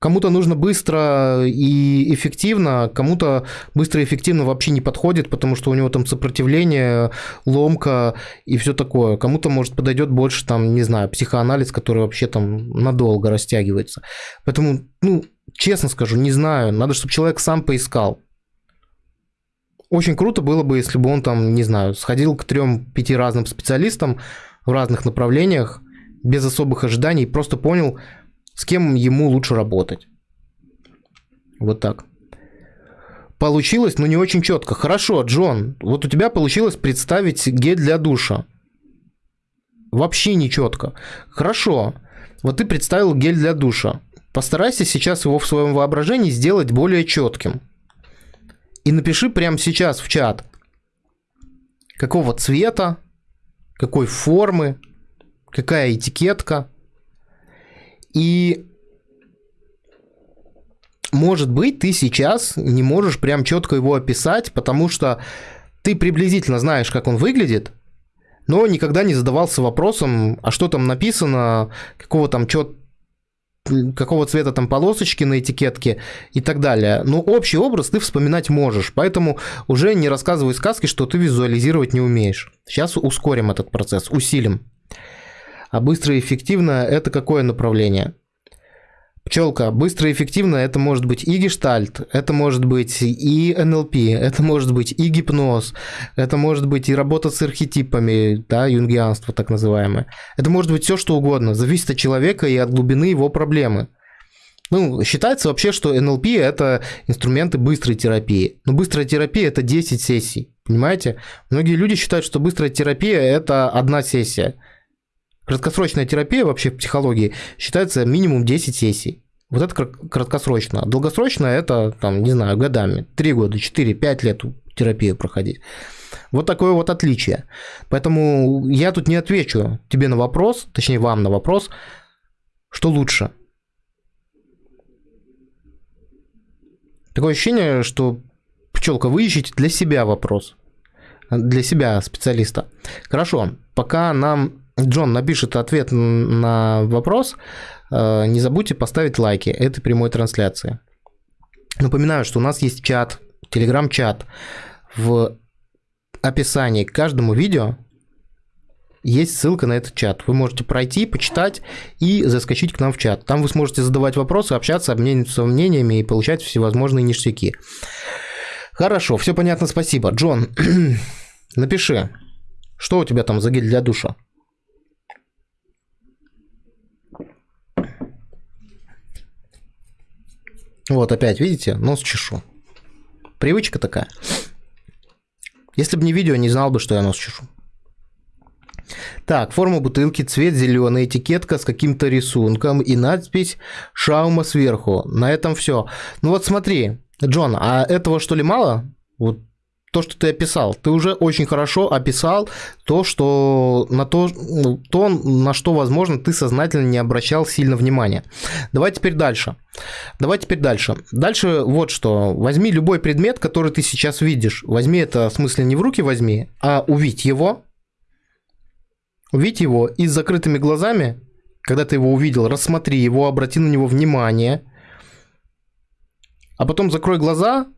Speaker 1: Кому-то нужно быстро и эффективно, кому-то быстро и эффективно вообще не подходит, потому что у него там сопротивление, ломка и все такое. Кому-то, может, подойдет больше, там, не знаю, психоанализ, который вообще там надолго растягивается. Поэтому, ну, честно скажу, не знаю. Надо, чтобы человек сам поискал. очень круто было бы, если бы он там, не знаю, сходил к трем-пяти разным специалистам в разных направлениях, без особых ожиданий, просто понял, с кем ему лучше работать. Вот так. Получилось, но не очень четко. Хорошо, Джон, вот у тебя получилось представить гель для душа. Вообще не четко. Хорошо, вот ты представил гель для душа. Постарайся сейчас его в своем воображении сделать более четким. И напиши прямо сейчас в чат, какого цвета, какой формы, какая этикетка. И может быть, ты сейчас не можешь прям четко его описать, потому что ты приблизительно знаешь, как он выглядит, но никогда не задавался вопросом, а что там написано, какого там чет какого цвета там полосочки на этикетке и так далее. Но общий образ ты вспоминать можешь, поэтому уже не рассказывай сказки, что ты визуализировать не умеешь. Сейчас ускорим этот процесс, усилим. А быстро и эффективно – это какое направление? Пчелка, быстро и эффективно это может быть и гештальт, это может быть и НЛП, это может быть и гипноз, это может быть и работа с архетипами, да, юнгианство так называемое. Это может быть все что угодно, зависит от человека и от глубины его проблемы. Ну, считается вообще, что НЛП – это инструменты быстрой терапии. Но быстрая терапия – это 10 сессий, понимаете? Многие люди считают, что быстрая терапия – это одна сессия – Краткосрочная терапия вообще в психологии считается минимум 10 сессий. Вот это краткосрочно. Долгосрочно это, там, не знаю, годами. 3 года, 4, 5 лет терапию проходить. Вот такое вот отличие. Поэтому я тут не отвечу тебе на вопрос, точнее вам на вопрос, что лучше. Такое ощущение, что пчелка, вы ищете для себя вопрос. Для себя специалиста. Хорошо, пока нам Джон напишет ответ на вопрос, э, не забудьте поставить лайки этой прямой трансляции. Напоминаю, что у нас есть чат, телеграм-чат. В описании к каждому видео есть ссылка на этот чат. Вы можете пройти, почитать и заскочить к нам в чат. Там вы сможете задавать вопросы, общаться, обмениваться мнениями и получать всевозможные ништяки. Хорошо, все понятно, спасибо. Джон, [clears throat] напиши, что у тебя там за гель для душа? Вот опять, видите, нос чешу. Привычка такая. Если бы не видео, не знал бы, что я нос чешу. Так, форма бутылки, цвет зеленый, этикетка с каким-то рисунком и надпись «Шаума» сверху. На этом все. Ну вот смотри, Джон, а этого что ли мало? Вот то, что ты описал. Ты уже очень хорошо описал то, что на то, ну, то, на что, возможно, ты сознательно не обращал сильно внимания. Давай теперь дальше. Давай теперь дальше. Дальше вот что. Возьми любой предмет, который ты сейчас видишь. Возьми это, в смысле, не в руки возьми, а увидь его. Увидь его и с закрытыми глазами, когда ты его увидел, рассмотри его, обрати на него внимание. А потом закрой глаза,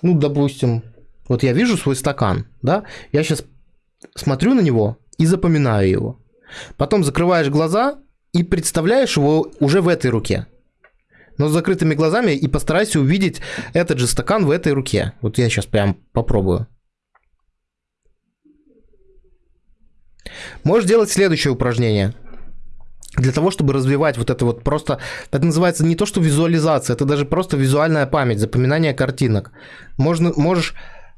Speaker 1: ну, допустим, вот я вижу свой стакан, да, я сейчас смотрю на него и запоминаю его. Потом закрываешь глаза и представляешь его уже в этой руке. Но с закрытыми глазами и постарайся увидеть этот же стакан в этой руке. Вот я сейчас прям попробую. Можешь делать следующее упражнение. Для того, чтобы развивать вот это вот просто... Это называется не то, что визуализация, это даже просто визуальная память, запоминание картинок. Можно, можешь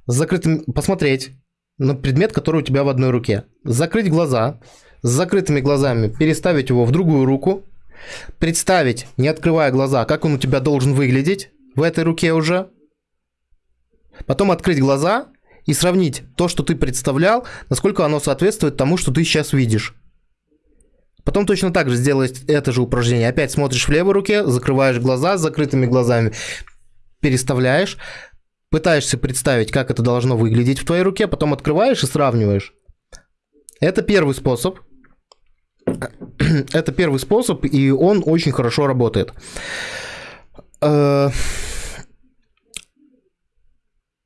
Speaker 1: с закрытым, посмотреть на предмет, который у тебя в одной руке, закрыть глаза, с закрытыми глазами переставить его в другую руку, представить, не открывая глаза, как он у тебя должен выглядеть в этой руке уже, потом открыть глаза и сравнить то, что ты представлял, насколько оно соответствует тому, что ты сейчас видишь. Потом точно так же сделать это же упражнение. Опять смотришь в левой руке, закрываешь глаза с закрытыми глазами, переставляешь, пытаешься представить, как это должно выглядеть в твоей руке, потом открываешь и сравниваешь. Это первый способ. Это первый способ, и он очень хорошо работает. Э,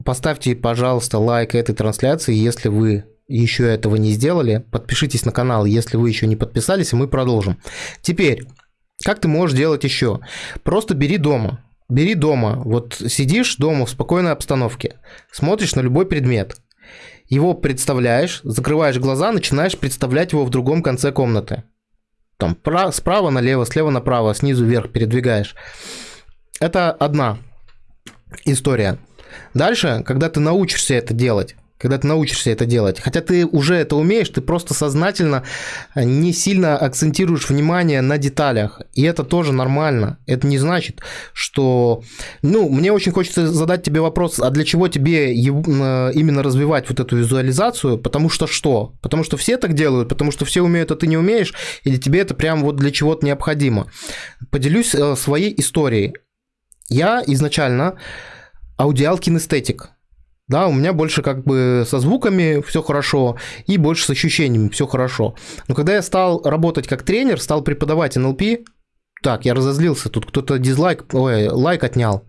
Speaker 1: поставьте, пожалуйста, лайк этой трансляции, если вы еще этого не сделали. Подпишитесь на канал, если вы еще не подписались, и мы продолжим. Теперь, как ты можешь делать еще? Просто бери дома бери дома, вот сидишь дома в спокойной обстановке, смотришь на любой предмет, его представляешь, закрываешь глаза, начинаешь представлять его в другом конце комнаты. Там справа налево, слева направо, снизу вверх передвигаешь. Это одна история. Дальше, когда ты научишься это делать, когда ты научишься это делать. Хотя ты уже это умеешь, ты просто сознательно не сильно акцентируешь внимание на деталях. И это тоже нормально. Это не значит, что... Ну, мне очень хочется задать тебе вопрос, а для чего тебе именно развивать вот эту визуализацию? Потому что что? Потому что все так делают, потому что все умеют, а ты не умеешь? Или тебе это прям вот для чего-то необходимо? Поделюсь э, своей историей. Я изначально аудиал кинестетик. Да, у меня больше как бы со звуками все хорошо и больше с ощущениями все хорошо. Но когда я стал работать как тренер, стал преподавать НЛП, так, я разозлился, тут кто-то дизлайк, ой, лайк отнял.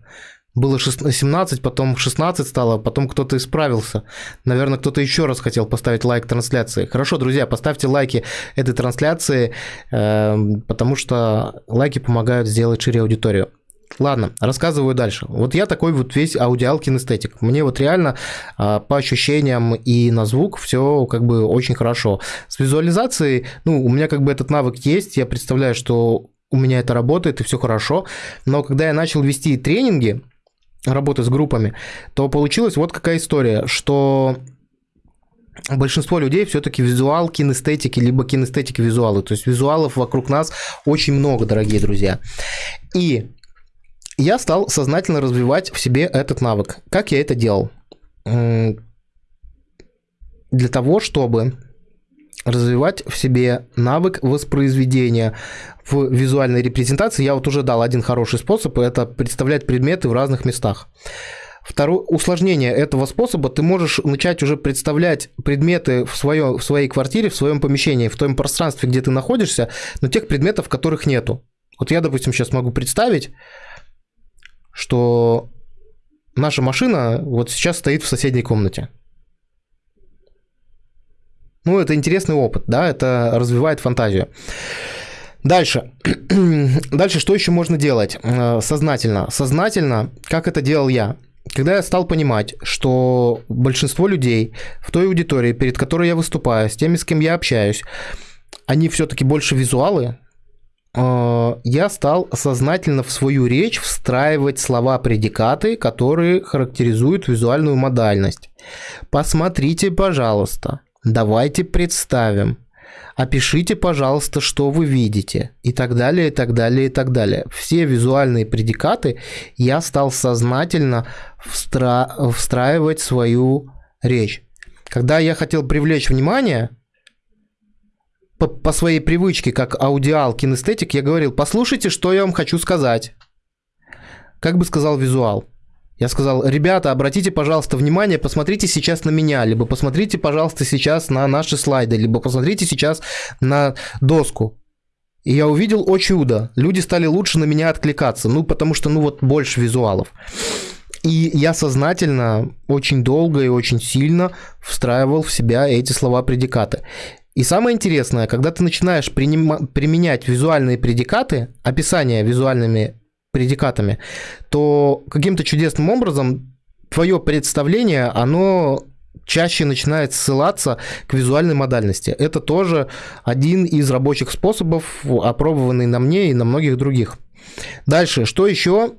Speaker 1: Было 17, потом 16 стало, потом кто-то исправился. Наверное, кто-то еще раз хотел поставить лайк трансляции. Хорошо, друзья, поставьте лайки этой трансляции, э, потому что лайки помогают сделать шире аудиторию. Ладно, рассказываю дальше. Вот я такой вот весь аудиал кинестетик. Мне вот реально а, по ощущениям и на звук все как бы очень хорошо. С визуализацией, ну, у меня как бы этот навык есть, я представляю, что у меня это работает и все хорошо, но когда я начал вести тренинги, работы с группами, то получилась вот какая история, что большинство людей все-таки визуал, кинестетики, либо кинестетики визуалы. То есть визуалов вокруг нас очень много, дорогие друзья. И я стал сознательно развивать в себе этот навык. Как я это делал? Для того, чтобы развивать в себе навык воспроизведения в визуальной репрезентации, я вот уже дал один хороший способ, это представлять предметы в разных местах. Второе усложнение этого способа, ты можешь начать уже представлять предметы в, свое, в своей квартире, в своем помещении, в том пространстве, где ты находишься, но тех предметов, которых нету. Вот я, допустим, сейчас могу представить, что наша машина вот сейчас стоит в соседней комнате. Ну, это интересный опыт, да, это развивает фантазию. Дальше. [clears throat] Дальше что еще можно делать э, сознательно? Сознательно, как это делал я? Когда я стал понимать, что большинство людей в той аудитории, перед которой я выступаю, с теми, с кем я общаюсь, они все-таки больше визуалы, я стал сознательно в свою речь встраивать слова-предикаты, которые характеризуют визуальную модальность. Посмотрите, пожалуйста, давайте представим, опишите, пожалуйста, что вы видите, и так далее, и так далее, и так далее. Все визуальные предикаты я стал сознательно встра... встраивать свою речь. Когда я хотел привлечь внимание, по, по своей привычке, как аудиал, кинестетик, я говорил, послушайте, что я вам хочу сказать. Как бы сказал визуал. Я сказал, ребята, обратите, пожалуйста, внимание, посмотрите сейчас на меня, либо посмотрите, пожалуйста, сейчас на наши слайды, либо посмотрите сейчас на доску. И я увидел, о чудо, люди стали лучше на меня откликаться, ну, потому что, ну, вот больше визуалов. И я сознательно очень долго и очень сильно встраивал в себя эти слова-предикаты. И самое интересное, когда ты начинаешь применять визуальные предикаты, описание визуальными предикатами, то каким-то чудесным образом твое представление, оно чаще начинает ссылаться к визуальной модальности. Это тоже один из рабочих способов, опробованный на мне и на многих других. Дальше, что еще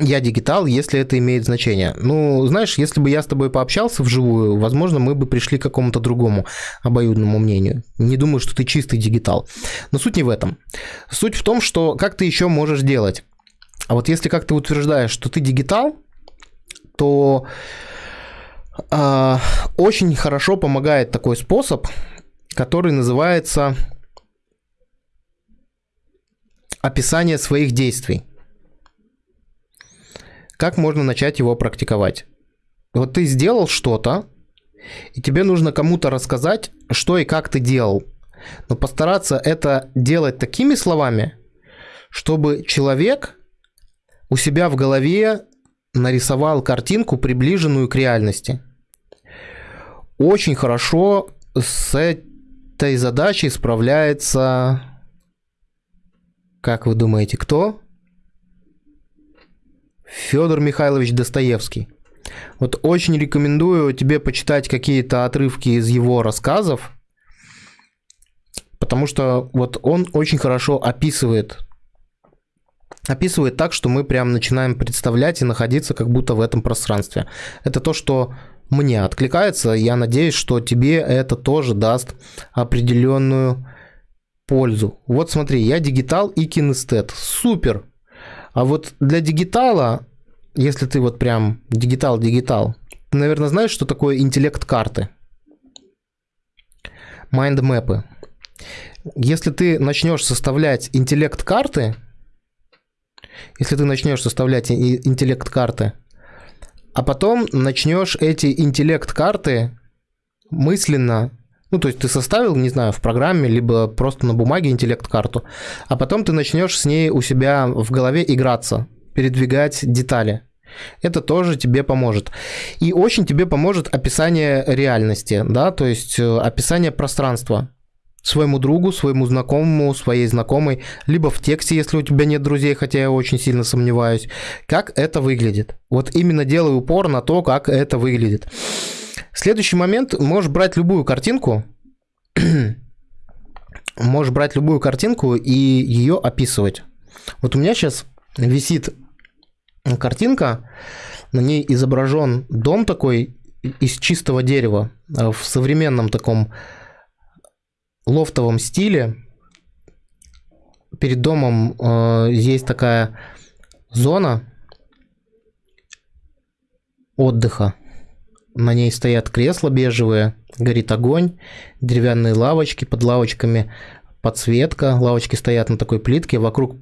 Speaker 1: я дигитал, если это имеет значение. Ну, знаешь, если бы я с тобой пообщался вживую, возможно, мы бы пришли к какому-то другому обоюдному мнению. Не думаю, что ты чистый дигитал. Но суть не в этом. Суть в том, что как ты еще можешь делать. А вот если как ты утверждаешь, что ты дигитал, то э, очень хорошо помогает такой способ, который называется описание своих действий. Как можно начать его практиковать? Вот ты сделал что-то, и тебе нужно кому-то рассказать, что и как ты делал. Но постараться это делать такими словами, чтобы человек у себя в голове нарисовал картинку, приближенную к реальности. Очень хорошо с этой задачей справляется, как вы думаете, кто? Федор Михайлович Достоевский. Вот очень рекомендую тебе почитать какие-то отрывки из его рассказов, потому что вот он очень хорошо описывает описывает так, что мы прям начинаем представлять и находиться как будто в этом пространстве. Это то, что мне откликается. Я надеюсь, что тебе это тоже даст определенную пользу. Вот смотри, я дигитал и кинестет. Супер. А вот для дигитала, если ты вот прям дигитал-дигитал, ты, наверное, знаешь, что такое интеллект карты? Майндмэпы. Если ты начнешь составлять интеллект карты, если ты начнешь составлять интеллект карты, а потом начнешь эти интеллект-карты мысленно ну, то есть ты составил, не знаю, в программе, либо просто на бумаге интеллект-карту, а потом ты начнешь с ней у себя в голове играться, передвигать детали. Это тоже тебе поможет. И очень тебе поможет описание реальности, да, то есть э, описание пространства своему другу, своему знакомому, своей знакомой, либо в тексте, если у тебя нет друзей, хотя я очень сильно сомневаюсь, как это выглядит. Вот именно делай упор на то, как это выглядит. Следующий момент, можешь брать любую картинку, [clears throat] можешь брать любую картинку и ее описывать. Вот у меня сейчас висит картинка, на ней изображен дом такой из чистого дерева в современном таком лофтовом стиле. Перед домом э, есть такая зона отдыха. На ней стоят кресла бежевые, горит огонь, деревянные лавочки, под лавочками подсветка. Лавочки стоят на такой плитке, вокруг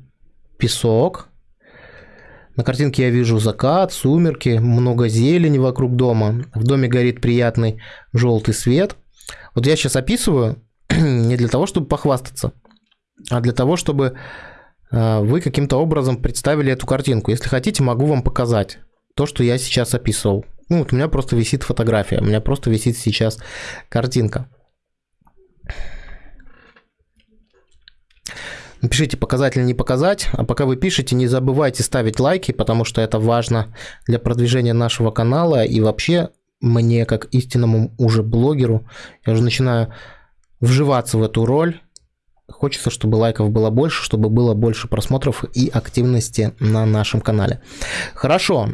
Speaker 1: песок. На картинке я вижу закат, сумерки, много зелени вокруг дома. В доме горит приятный желтый свет. Вот я сейчас описываю, [clears throat] не для того, чтобы похвастаться, а для того, чтобы э, вы каким-то образом представили эту картинку. Если хотите, могу вам показать то, что я сейчас описывал. Ну, вот у меня просто висит фотография, у меня просто висит сейчас картинка. Напишите, показать или не показать. А пока вы пишете, не забывайте ставить лайки, потому что это важно для продвижения нашего канала. И вообще, мне, как истинному уже блогеру, я уже начинаю вживаться в эту роль. Хочется, чтобы лайков было больше, чтобы было больше просмотров и активности на нашем канале. Хорошо.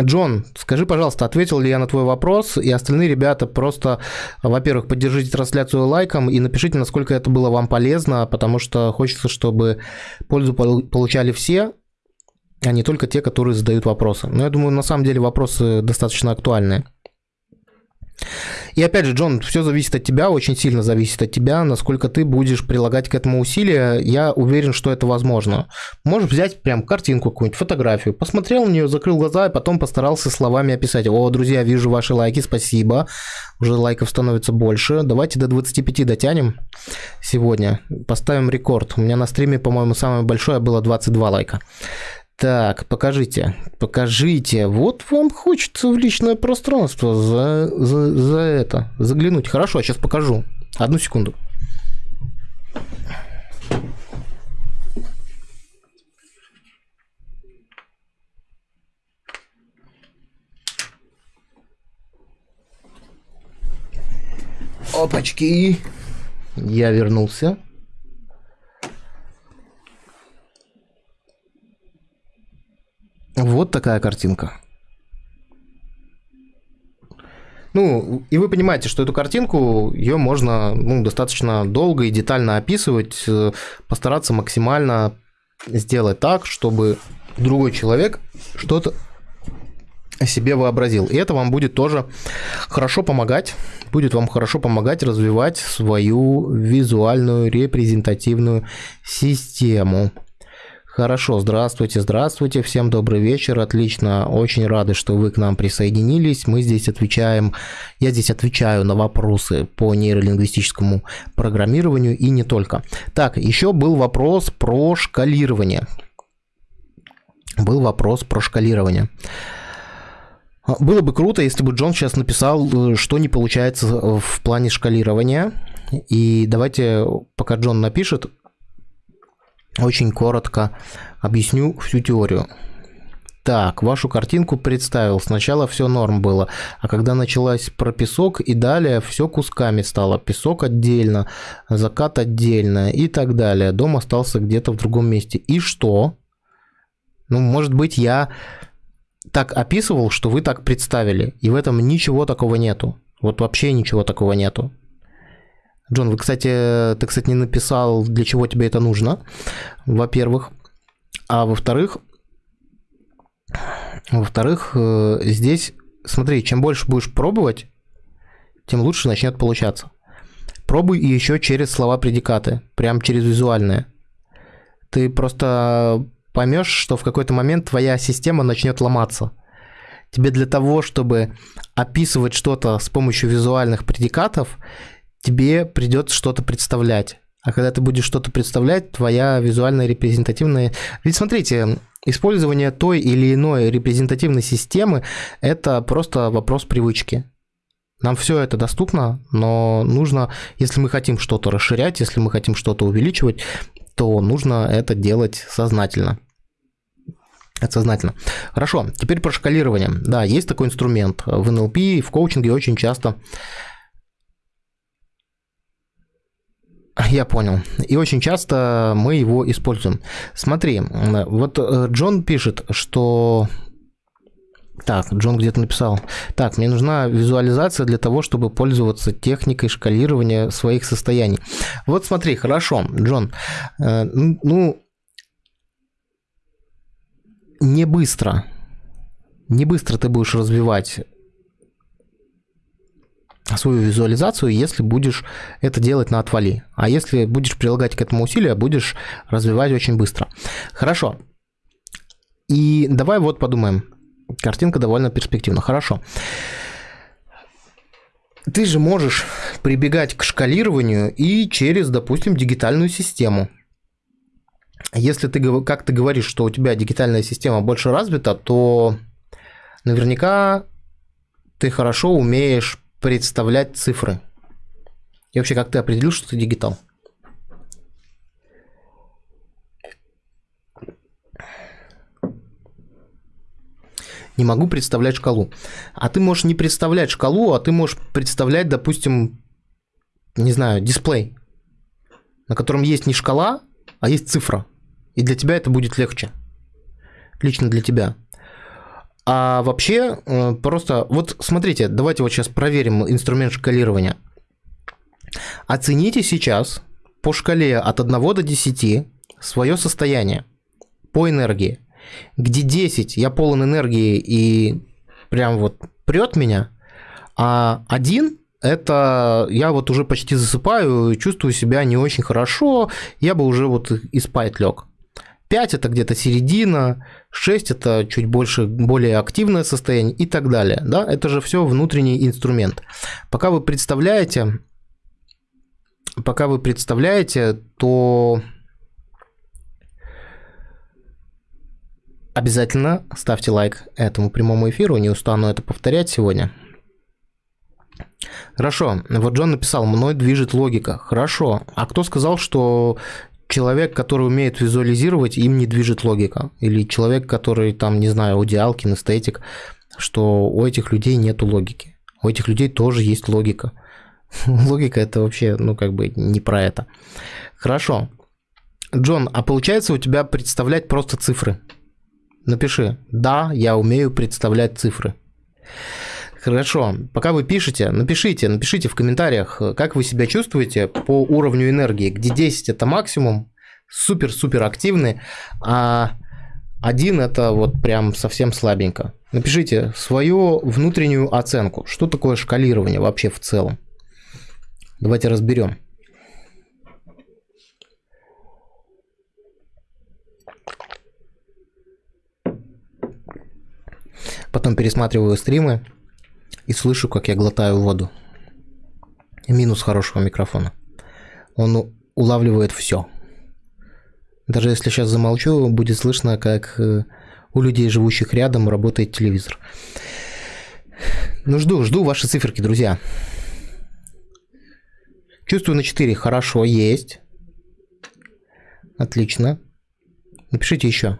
Speaker 1: Джон, скажи, пожалуйста, ответил ли я на твой вопрос, и остальные ребята просто, во-первых, поддержите трансляцию лайком и напишите, насколько это было вам полезно, потому что хочется, чтобы пользу получали все, а не только те, которые задают вопросы. Но я думаю, на самом деле вопросы достаточно актуальные. И опять же, Джон, все зависит от тебя, очень сильно зависит от тебя, насколько ты будешь прилагать к этому усилия. Я уверен, что это возможно. Можешь взять прям картинку какую-нибудь, фотографию, посмотрел на нее, закрыл глаза и потом постарался словами описать. О, друзья, вижу ваши лайки, спасибо. Уже лайков становится больше. Давайте до 25 дотянем сегодня. Поставим рекорд. У меня на стриме, по-моему, самое большое было 22 лайка. Так, покажите, покажите. Вот вам хочется в личное пространство за, за, за это заглянуть. Хорошо, сейчас покажу. Одну секунду. Опачки. Я вернулся. Вот такая картинка. Ну, и вы понимаете, что эту картинку, ее можно ну, достаточно долго и детально описывать, э, постараться максимально сделать так, чтобы другой человек что-то себе вообразил. И это вам будет тоже хорошо помогать, будет вам хорошо помогать развивать свою визуальную репрезентативную систему. Хорошо, здравствуйте, здравствуйте, всем добрый вечер, отлично, очень рады, что вы к нам присоединились. Мы здесь отвечаем, я здесь отвечаю на вопросы по нейролингвистическому программированию и не только. Так, еще был вопрос про шкалирование. Был вопрос про шкалирование. Было бы круто, если бы Джон сейчас написал, что не получается в плане шкалирования. И давайте, пока Джон напишет, очень коротко объясню всю теорию. Так, вашу картинку представил. Сначала все норм было, а когда началась про песок и далее все кусками стало. Песок отдельно, закат отдельно и так далее. Дом остался где-то в другом месте. И что? Ну, может быть, я так описывал, что вы так представили, и в этом ничего такого нету. Вот вообще ничего такого нету. Джон, вы, кстати, ты, кстати, не написал, для чего тебе это нужно, во-первых. А во-вторых, во-вторых, э, здесь, смотри, чем больше будешь пробовать, тем лучше начнет получаться. Пробуй еще через слова-предикаты, прям через визуальные. Ты просто поймешь, что в какой-то момент твоя система начнет ломаться. Тебе для того, чтобы описывать что-то с помощью визуальных предикатов, тебе придется что-то представлять. А когда ты будешь что-то представлять, твоя визуальная репрезентативная... Ведь смотрите, использование той или иной репрезентативной системы – это просто вопрос привычки. Нам все это доступно, но нужно, если мы хотим что-то расширять, если мы хотим что-то увеличивать, то нужно это делать сознательно. Это сознательно. Хорошо, теперь про шкалирование. Да, есть такой инструмент. В НЛП и в коучинге очень часто Я понял. И очень часто мы его используем. Смотри, вот э, Джон пишет, что... Так, Джон где-то написал. Так, мне нужна визуализация для того, чтобы пользоваться техникой шкалирования своих состояний. Вот смотри, хорошо, Джон. Э, ну, не быстро. Не быстро ты будешь развивать свою визуализацию, если будешь это делать на отвали. А если будешь прилагать к этому усилия, будешь развивать очень быстро. Хорошо. И давай вот подумаем. Картинка довольно перспективна. Хорошо. Ты же можешь прибегать к шкалированию и через, допустим, дигитальную систему. Если ты, как ты говоришь, что у тебя дигитальная система больше развита, то наверняка ты хорошо умеешь представлять цифры. И вообще, как ты определил, что ты дигитал? Не могу представлять шкалу. А ты можешь не представлять шкалу, а ты можешь представлять, допустим, не знаю, дисплей, на котором есть не шкала, а есть цифра. И для тебя это будет легче. Лично для тебя. А вообще, э, просто, вот смотрите, давайте вот сейчас проверим инструмент шкалирования. Оцените сейчас по шкале от 1 до 10 свое состояние по энергии. Где 10 я полон энергии и прям вот прет меня, а 1 это я вот уже почти засыпаю, чувствую себя не очень хорошо, я бы уже вот и спать лег. 5 это где-то середина, 6 это чуть больше, более активное состояние и так далее. Да? Это же все внутренний инструмент. Пока вы представляете, пока вы представляете, то обязательно ставьте лайк этому прямому эфиру, не устану это повторять сегодня. Хорошо, вот Джон написал, мной движет логика. Хорошо, а кто сказал, что человек, который умеет визуализировать, им не движет логика. Или человек, который там, не знаю, аудиал, кинестетик, что у этих людей нету логики. У этих людей тоже есть логика. [laughs] Логика это вообще, ну, как бы не про это. Хорошо. Джон, а получается у тебя представлять просто цифры? Напиши, да, я умею представлять цифры. Хорошо, пока вы пишете, напишите, напишите в комментариях, как вы себя чувствуете по уровню энергии, где 10 это максимум, супер-супер активный, а один это вот прям совсем слабенько. Напишите свою внутреннюю оценку, что такое шкалирование вообще в целом. Давайте разберем. Потом пересматриваю стримы, и слышу, как я глотаю воду. Минус хорошего микрофона. Он улавливает все. Даже если сейчас замолчу, будет слышно, как э, у людей, живущих рядом, работает телевизор. Ну, жду, жду ваши циферки, друзья. Чувствую на 4. Хорошо, есть. Отлично. Напишите еще.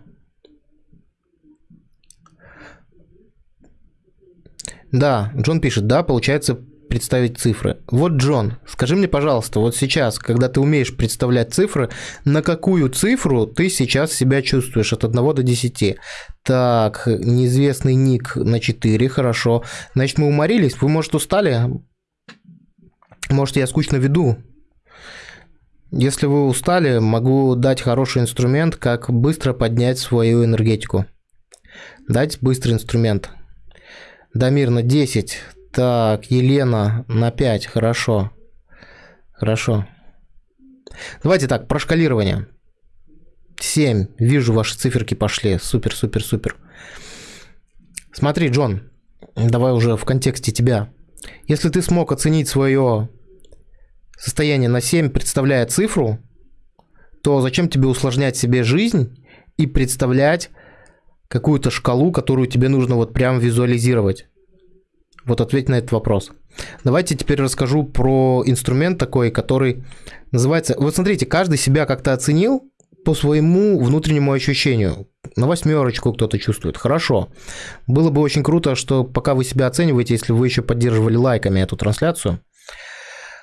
Speaker 1: Да, Джон пишет, да, получается представить цифры. Вот, Джон, скажи мне, пожалуйста, вот сейчас, когда ты умеешь представлять цифры, на какую цифру ты сейчас себя чувствуешь от 1 до 10? Так, неизвестный ник на 4, хорошо. Значит, мы уморились, вы, может, устали? Может, я скучно веду? Если вы устали, могу дать хороший инструмент, как быстро поднять свою энергетику. Дать быстрый инструмент. Дамир на 10. Так, Елена на 5, хорошо. Хорошо. Давайте так, про шкалирование. 7. Вижу, ваши циферки пошли. Супер, супер, супер. Смотри, Джон, давай уже в контексте тебя. Если ты смог оценить свое состояние на 7, представляя цифру, то зачем тебе усложнять себе жизнь и представлять какую-то шкалу, которую тебе нужно вот прям визуализировать? Вот ответь на этот вопрос. Давайте теперь расскажу про инструмент такой, который называется... Вот смотрите, каждый себя как-то оценил по своему внутреннему ощущению. На восьмерочку кто-то чувствует. Хорошо. Было бы очень круто, что пока вы себя оцениваете, если вы еще поддерживали лайками эту трансляцию.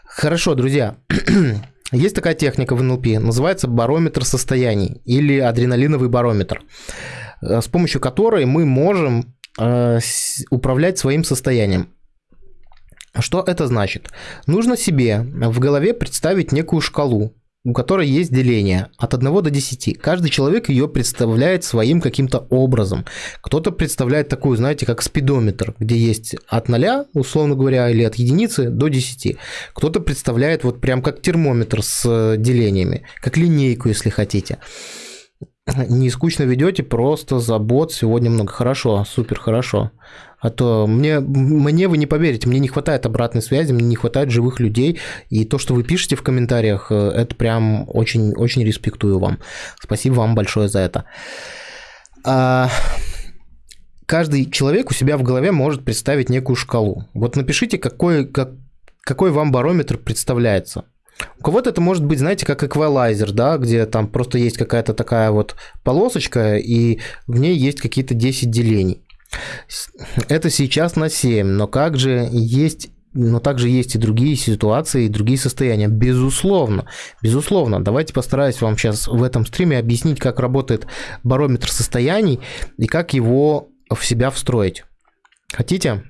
Speaker 1: Хорошо, друзья. [clears throat] Есть такая техника в НЛП, называется барометр состояний или адреналиновый барометр, с помощью которой мы можем Э, управлять своим состоянием. Что это значит? Нужно себе в голове представить некую шкалу, у которой есть деление от 1 до 10. Каждый человек ее представляет своим каким-то образом. Кто-то представляет такую, знаете, как спидометр, где есть от 0, условно говоря, или от единицы до 10. Кто-то представляет вот прям как термометр с делениями, как линейку, если хотите [clears throat] не скучно ведете, просто забот сегодня много. Хорошо, супер, хорошо. А то мне, мне вы не поверите, мне не хватает обратной связи, мне не хватает живых людей. И то, что вы пишете в комментариях, э, это прям очень, очень респектую вам. Спасибо вам большое за это. А, каждый человек у себя в голове может представить некую шкалу. Вот напишите, какой, как, какой вам барометр представляется. У кого-то это может быть, знаете, как эквалайзер, да, где там просто есть какая-то такая вот полосочка, и в ней есть какие-то 10 делений. Это сейчас на 7, но как же есть но также есть и другие ситуации, и другие состояния. Безусловно, безусловно. Давайте постараюсь вам сейчас в этом стриме объяснить, как работает барометр состояний и как его в себя встроить. Хотите?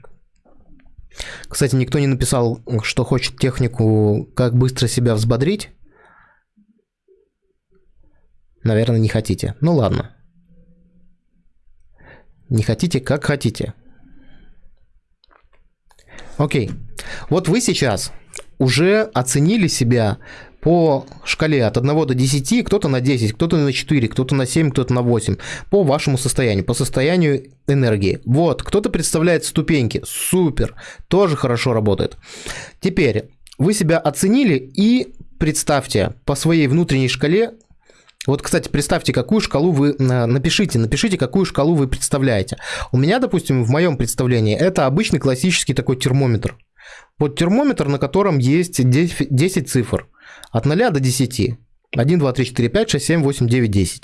Speaker 1: Кстати, никто не написал, что хочет технику, как быстро себя взбодрить. Наверное, не хотите. Ну ладно. Не хотите, как хотите. Окей. Вот вы сейчас уже оценили себя по шкале от 1 до 10, кто-то на 10, кто-то на 4, кто-то на 7, кто-то на 8, по вашему состоянию, по состоянию энергии. Вот, кто-то представляет ступеньки, супер, тоже хорошо работает. Теперь, вы себя оценили и представьте по своей внутренней шкале, вот, кстати, представьте, какую шкалу вы э, напишите, напишите, какую шкалу вы представляете. У меня, допустим, в моем представлении это обычный классический такой термометр. Вот термометр, на котором есть 10 цифр. От 0 до 10. 1, 2, 3, 4, 5, 6, 7, 8, 9, 10.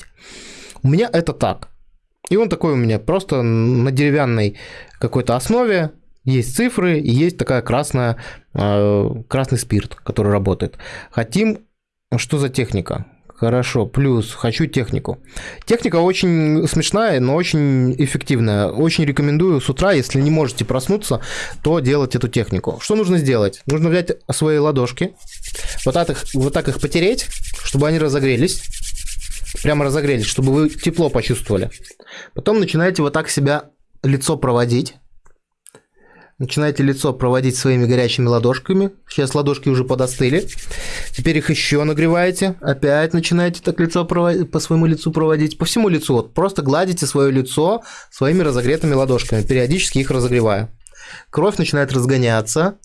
Speaker 1: У меня это так. И он такой у меня просто на деревянной какой-то основе. Есть цифры и есть такая красная, э, красный спирт, который работает. Хотим... Что за техника? Хорошо, плюс хочу технику. Техника очень смешная, но очень эффективная. Очень рекомендую с утра, если не можете проснуться, то делать эту технику. Что нужно сделать? Нужно взять свои ладошки, вот так их, вот так их потереть, чтобы они разогрелись. Прямо разогрелись, чтобы вы тепло почувствовали. Потом начинаете вот так себя лицо проводить. Начинаете лицо проводить своими горячими ладошками. Сейчас ладошки уже подостыли. Теперь их еще нагреваете. Опять начинаете так лицо по своему лицу проводить. По всему лицу. Вот просто гладите свое лицо своими разогретыми ладошками, периодически их разогревая. Кровь начинает разгоняться.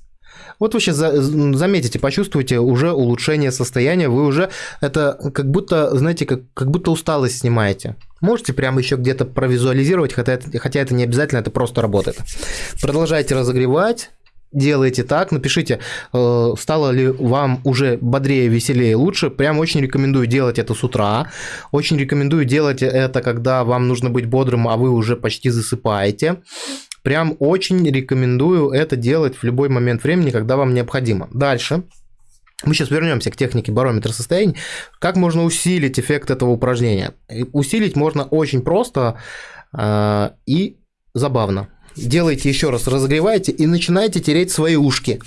Speaker 1: Вот вы сейчас заметите, почувствуете уже улучшение состояния, вы уже это как будто, знаете, как, как будто усталость снимаете. Можете прямо еще где-то провизуализировать, хотя это, хотя это не обязательно, это просто работает. Продолжайте разогревать, делаете так, напишите, э, стало ли вам уже бодрее, веселее, лучше. Прям очень рекомендую делать это с утра. Очень рекомендую делать это, когда вам нужно быть бодрым, а вы уже почти засыпаете. Прям очень рекомендую это делать в любой момент времени, когда вам необходимо. Дальше. Мы сейчас вернемся к технике барометра состояний. Как можно усилить эффект этого упражнения? Усилить можно очень просто э, и забавно. Делайте еще раз, разогревайте и начинаете тереть свои ушки.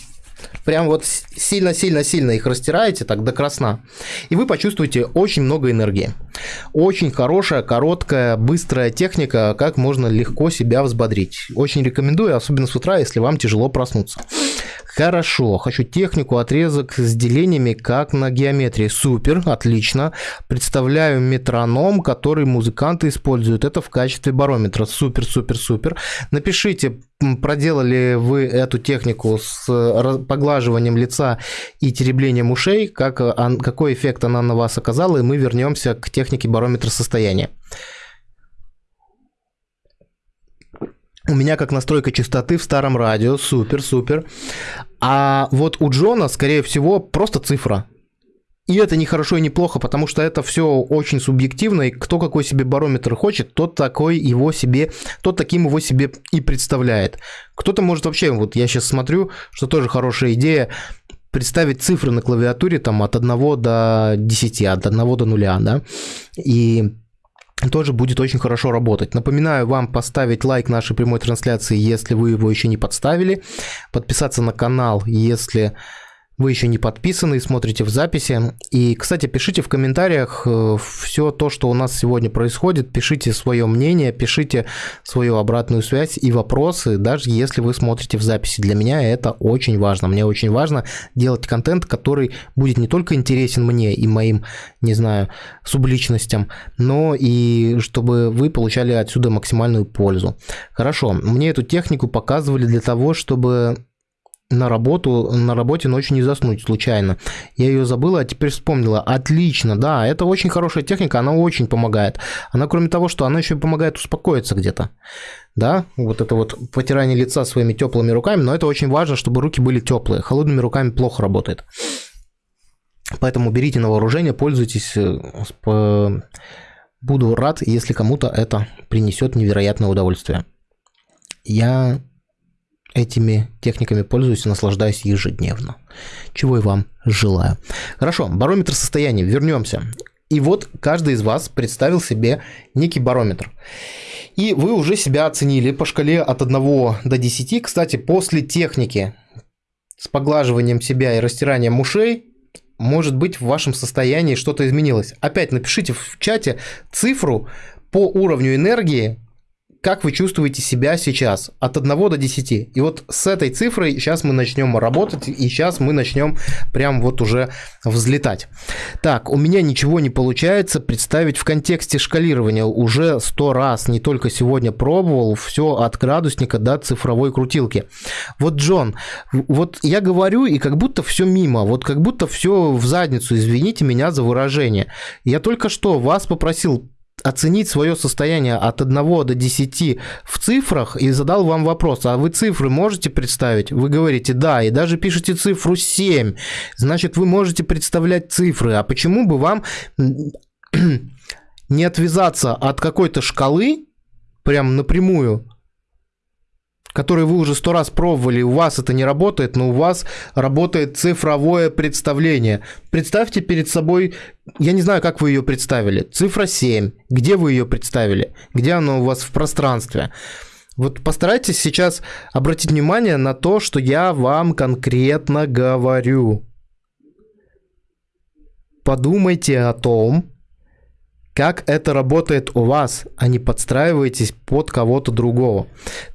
Speaker 1: Прям вот сильно-сильно-сильно их растираете, так до красна. И вы почувствуете очень много энергии. Очень хорошая, короткая, быстрая техника, как можно легко себя взбодрить. Очень рекомендую, особенно с утра, если вам тяжело проснуться. Хорошо, хочу технику, отрезок с делениями, как на геометрии. Супер, отлично. Представляю метроном, который музыканты используют. Это в качестве барометра. Супер, супер, супер. Напишите, проделали вы эту технику с поглаживанием лица и тереблением ушей, как, какой эффект она на вас оказала, и мы вернемся к технике барометра состояния. У меня как настройка частоты в старом радио, супер, супер. А вот у Джона, скорее всего, просто цифра. И это не хорошо и не плохо, потому что это все очень субъективно, и кто какой себе барометр хочет, тот такой его себе, тот таким его себе и представляет. Кто-то может вообще, вот я сейчас смотрю, что тоже хорошая идея, представить цифры на клавиатуре там от 1 до 10, от 1 до 0, да, и тоже будет очень хорошо работать. Напоминаю вам поставить лайк нашей прямой трансляции, если вы его еще не подставили, подписаться на канал, если вы еще не подписаны и смотрите в записи. И, кстати, пишите в комментариях э, все то, что у нас сегодня происходит, пишите свое мнение, пишите свою обратную связь и вопросы, даже если вы смотрите в записи. Для меня это очень важно. Мне очень важно делать контент, который будет не только интересен мне и моим, не знаю, субличностям, но и чтобы вы получали отсюда максимальную пользу. Хорошо, мне эту технику показывали для того, чтобы на работу, на работе ночью не заснуть случайно. Я ее забыла, а теперь вспомнила. Отлично, да, это очень хорошая техника, она очень помогает. Она, кроме того, что она еще помогает успокоиться где-то. Да, вот это вот потирание лица своими теплыми руками, но это очень важно, чтобы руки были теплые. Холодными руками плохо работает. Поэтому берите на вооружение, пользуйтесь. Э, буду рад, если кому-то это принесет невероятное удовольствие. Я этими техниками пользуюсь и наслаждаюсь ежедневно. Чего и вам желаю. Хорошо, барометр состояния. Вернемся. И вот каждый из вас представил себе некий барометр. И вы уже себя оценили по шкале от 1 до 10. Кстати, после техники с поглаживанием себя и растиранием ушей, может быть, в вашем состоянии что-то изменилось. Опять напишите в чате цифру по уровню энергии, как вы чувствуете себя сейчас от 1 до 10. И вот с этой цифрой сейчас мы начнем работать, и сейчас мы начнем прям вот уже взлетать. Так, у меня ничего не получается представить в контексте шкалирования. Уже сто раз, не только сегодня пробовал, все от градусника до цифровой крутилки. Вот, Джон, вот я говорю, и как будто все мимо, вот как будто все в задницу, извините меня за выражение. Я только что вас попросил оценить свое состояние от 1 до 10 в цифрах и задал вам вопрос, а вы цифры можете представить? Вы говорите да, и даже пишете цифру 7. Значит, вы можете представлять цифры. А почему бы вам [clears throat] не отвязаться от какой-то шкалы, прям напрямую, которые вы уже сто раз пробовали, у вас это не работает, но у вас работает цифровое представление. Представьте перед собой, я не знаю, как вы ее представили, цифра 7, где вы ее представили, где она у вас в пространстве. Вот постарайтесь сейчас обратить внимание на то, что я вам конкретно говорю. Подумайте о том, как это работает у вас, а не подстраивайтесь под кого-то другого.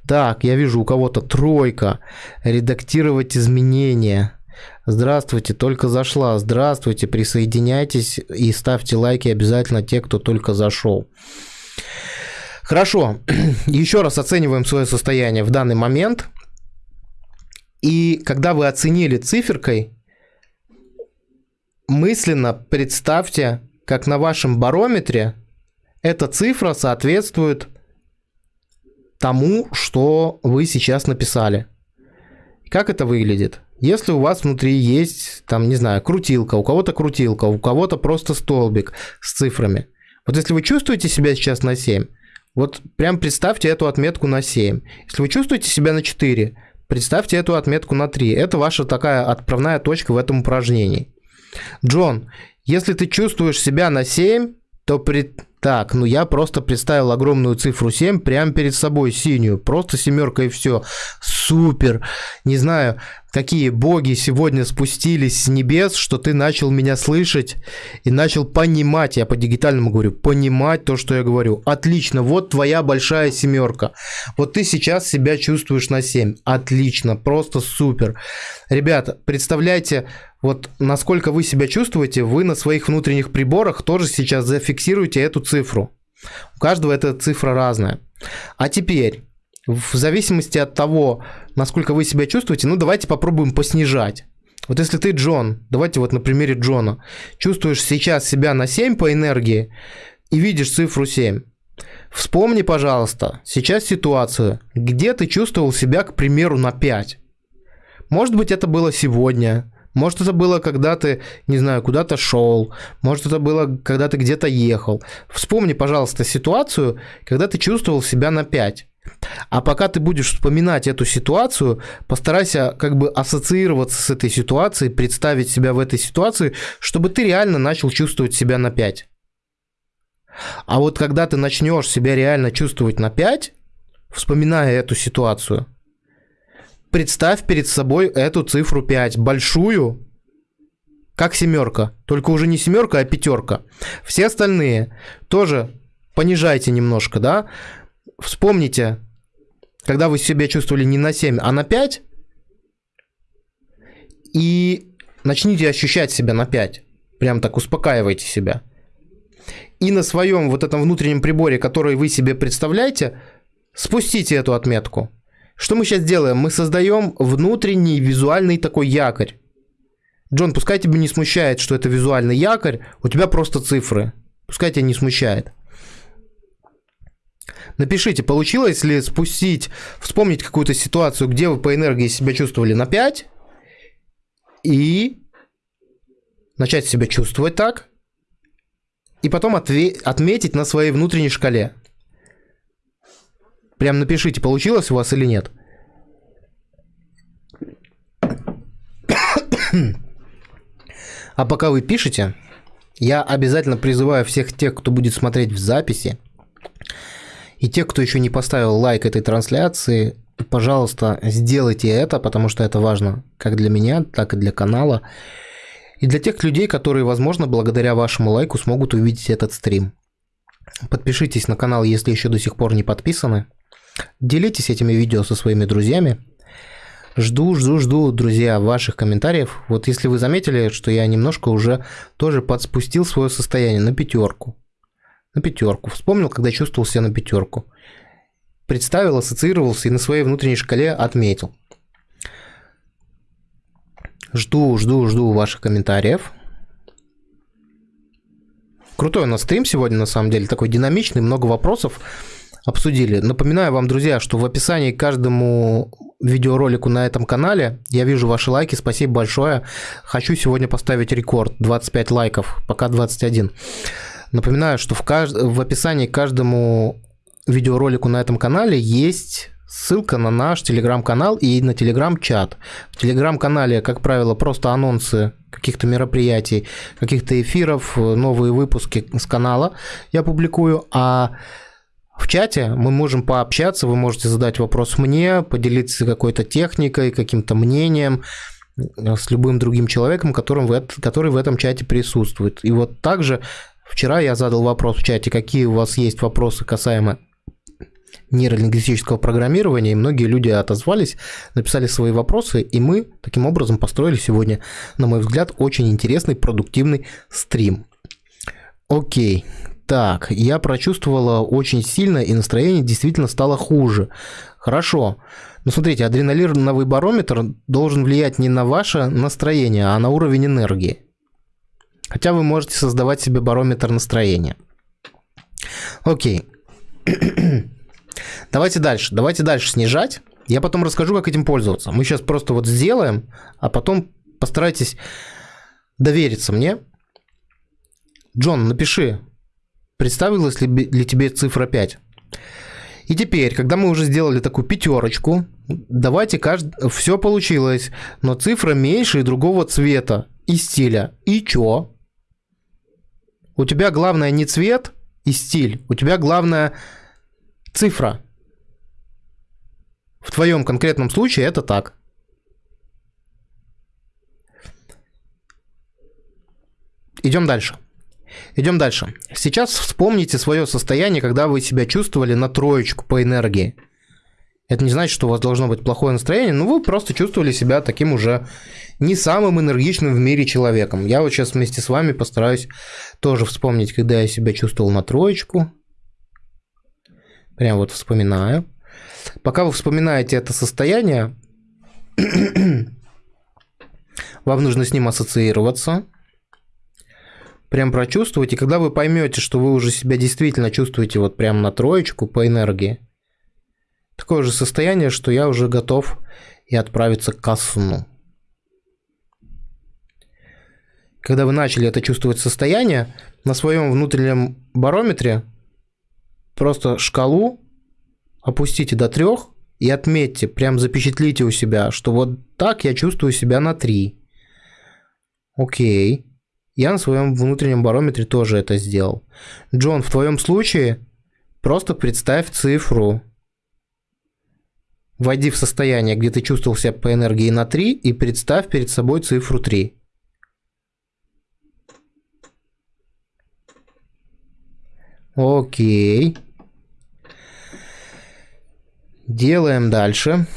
Speaker 1: Так, я вижу у кого-то тройка. Редактировать изменения. Здравствуйте, только зашла. Здравствуйте, присоединяйтесь и ставьте лайки обязательно те, кто только зашел. Хорошо, [clears throat] еще раз оцениваем свое состояние в данный момент. И когда вы оценили циферкой, мысленно представьте, как на вашем барометре эта цифра соответствует тому, что вы сейчас написали. Как это выглядит? Если у вас внутри есть, там, не знаю, крутилка, у кого-то крутилка, у кого-то просто столбик с цифрами. Вот если вы чувствуете себя сейчас на 7, Вот прям представьте эту отметку на 7. Если вы чувствуете себя на 4, представьте эту отметку на 3. Это ваша такая отправная точка в этом упражнении. Джон, если ты чувствуешь себя на 7, то при... Так, ну я просто представил огромную цифру 7 прямо перед собой, синюю. Просто семерка и все. Супер. Не знаю, какие боги сегодня спустились с небес, что ты начал меня слышать и начал понимать, я по-дигитальному говорю, понимать то, что я говорю. Отлично, вот твоя большая семерка. Вот ты сейчас себя чувствуешь на 7. Отлично, просто супер. Ребята, представляете, вот насколько вы себя чувствуете, вы на своих внутренних приборах тоже сейчас зафиксируете эту цифру. У каждого эта цифра разная. А теперь, в зависимости от того, насколько вы себя чувствуете, ну давайте попробуем поснижать. Вот если ты Джон, давайте вот на примере Джона, чувствуешь сейчас себя на 7 по энергии и видишь цифру 7, вспомни, пожалуйста, сейчас ситуацию, где ты чувствовал себя, к примеру, на 5. Может быть, это было сегодня, может, это было, когда ты, не знаю, куда-то шел. Может, это было, когда ты где-то ехал. Вспомни, пожалуйста, ситуацию, когда ты чувствовал себя на 5. А пока ты будешь вспоминать эту ситуацию, постарайся как бы ассоциироваться с этой ситуацией, представить себя в этой ситуации, чтобы ты реально начал чувствовать себя на 5. А вот когда ты начнешь себя реально чувствовать на 5, вспоминая эту ситуацию, представь перед собой эту цифру 5, большую, как семерка, только уже не семерка, а пятерка. Все остальные тоже понижайте немножко, да. Вспомните, когда вы себя чувствовали не на 7, а на 5, и начните ощущать себя на 5. Прям так успокаивайте себя. И на своем вот этом внутреннем приборе, который вы себе представляете, спустите эту отметку. Что мы сейчас делаем? Мы создаем внутренний визуальный такой якорь. Джон, пускай тебя не смущает, что это визуальный якорь, у тебя просто цифры. Пускай тебя не смущает. Напишите, получилось ли спустить, вспомнить какую-то ситуацию, где вы по энергии себя чувствовали на 5, и начать себя чувствовать так, и потом отметить на своей внутренней шкале. Прям напишите, получилось у вас или нет. А пока вы пишете, я обязательно призываю всех тех, кто будет смотреть в записи, и тех, кто еще не поставил лайк этой трансляции, пожалуйста, сделайте это, потому что это важно как для меня, так и для канала. И для тех людей, которые, возможно, благодаря вашему лайку смогут увидеть этот стрим. Подпишитесь на канал, если еще до сих пор не подписаны. Делитесь этими видео со своими друзьями. Жду, жду, жду, друзья, ваших комментариев. Вот если вы заметили, что я немножко уже тоже подспустил свое состояние на пятерку. На пятерку. Вспомнил, когда чувствовал себя на пятерку. Представил, ассоциировался и на своей внутренней шкале отметил. Жду, жду, жду ваших комментариев. Крутой у нас стрим сегодня, на самом деле, такой динамичный, много вопросов обсудили. Напоминаю вам, друзья, что в описании к каждому видеоролику на этом канале я вижу ваши лайки, спасибо большое. Хочу сегодня поставить рекорд, 25 лайков, пока 21. Напоминаю, что в, кажд... в описании к каждому видеоролику на этом канале есть ссылка на наш телеграм-канал и на телеграм-чат. В телеграм-канале, как правило, просто анонсы каких-то мероприятий, каких-то эфиров, новые выпуски с канала я публикую, а в чате мы можем пообщаться, вы можете задать вопрос мне, поделиться какой-то техникой, каким-то мнением э, с любым другим человеком, которым в, который в этом чате присутствует. И вот также вчера я задал вопрос в чате, какие у вас есть вопросы касаемо нейролингвистического программирования, и многие люди отозвались, написали свои вопросы, и мы таким образом построили сегодня, на мой взгляд, очень интересный, продуктивный стрим. Окей, так, я прочувствовала очень сильно, и настроение действительно стало хуже. Хорошо. Но смотрите, адреналиновый барометр должен влиять не на ваше настроение, а на уровень энергии. Хотя вы можете создавать себе барометр настроения. Окей. [clears throat] Давайте дальше. Давайте дальше снижать. Я потом расскажу, как этим пользоваться. Мы сейчас просто вот сделаем, а потом постарайтесь довериться мне. Джон, напиши, Представилась ли для тебе цифра 5? И теперь, когда мы уже сделали такую пятерочку, давайте каждый... Все получилось, но цифра меньше и другого цвета и стиля. И чё? У тебя главное не цвет и стиль, у тебя главное цифра. В твоем конкретном случае это так. Идем дальше. Идем дальше. Сейчас вспомните свое состояние, когда вы себя чувствовали на троечку по энергии. Это не значит, что у вас должно быть плохое настроение, но вы просто чувствовали себя таким уже не самым энергичным в мире человеком. Я вот сейчас вместе с вами постараюсь тоже вспомнить, когда я себя чувствовал на троечку. Прям вот вспоминаю. Пока вы вспоминаете это состояние, [clears throat] вам нужно с ним ассоциироваться прям прочувствовать, и когда вы поймете, что вы уже себя действительно чувствуете вот прям на троечку по энергии, такое же состояние, что я уже готов и отправиться к сну. Когда вы начали это чувствовать состояние, на своем внутреннем барометре просто шкалу опустите до трех и отметьте, прям запечатлите у себя, что вот так я чувствую себя на 3. Окей. Я на своем внутреннем барометре тоже это сделал. Джон, в твоем случае просто представь цифру. Войди в состояние, где ты чувствовал себя по энергии на 3 и представь перед собой цифру 3. Окей. Делаем дальше.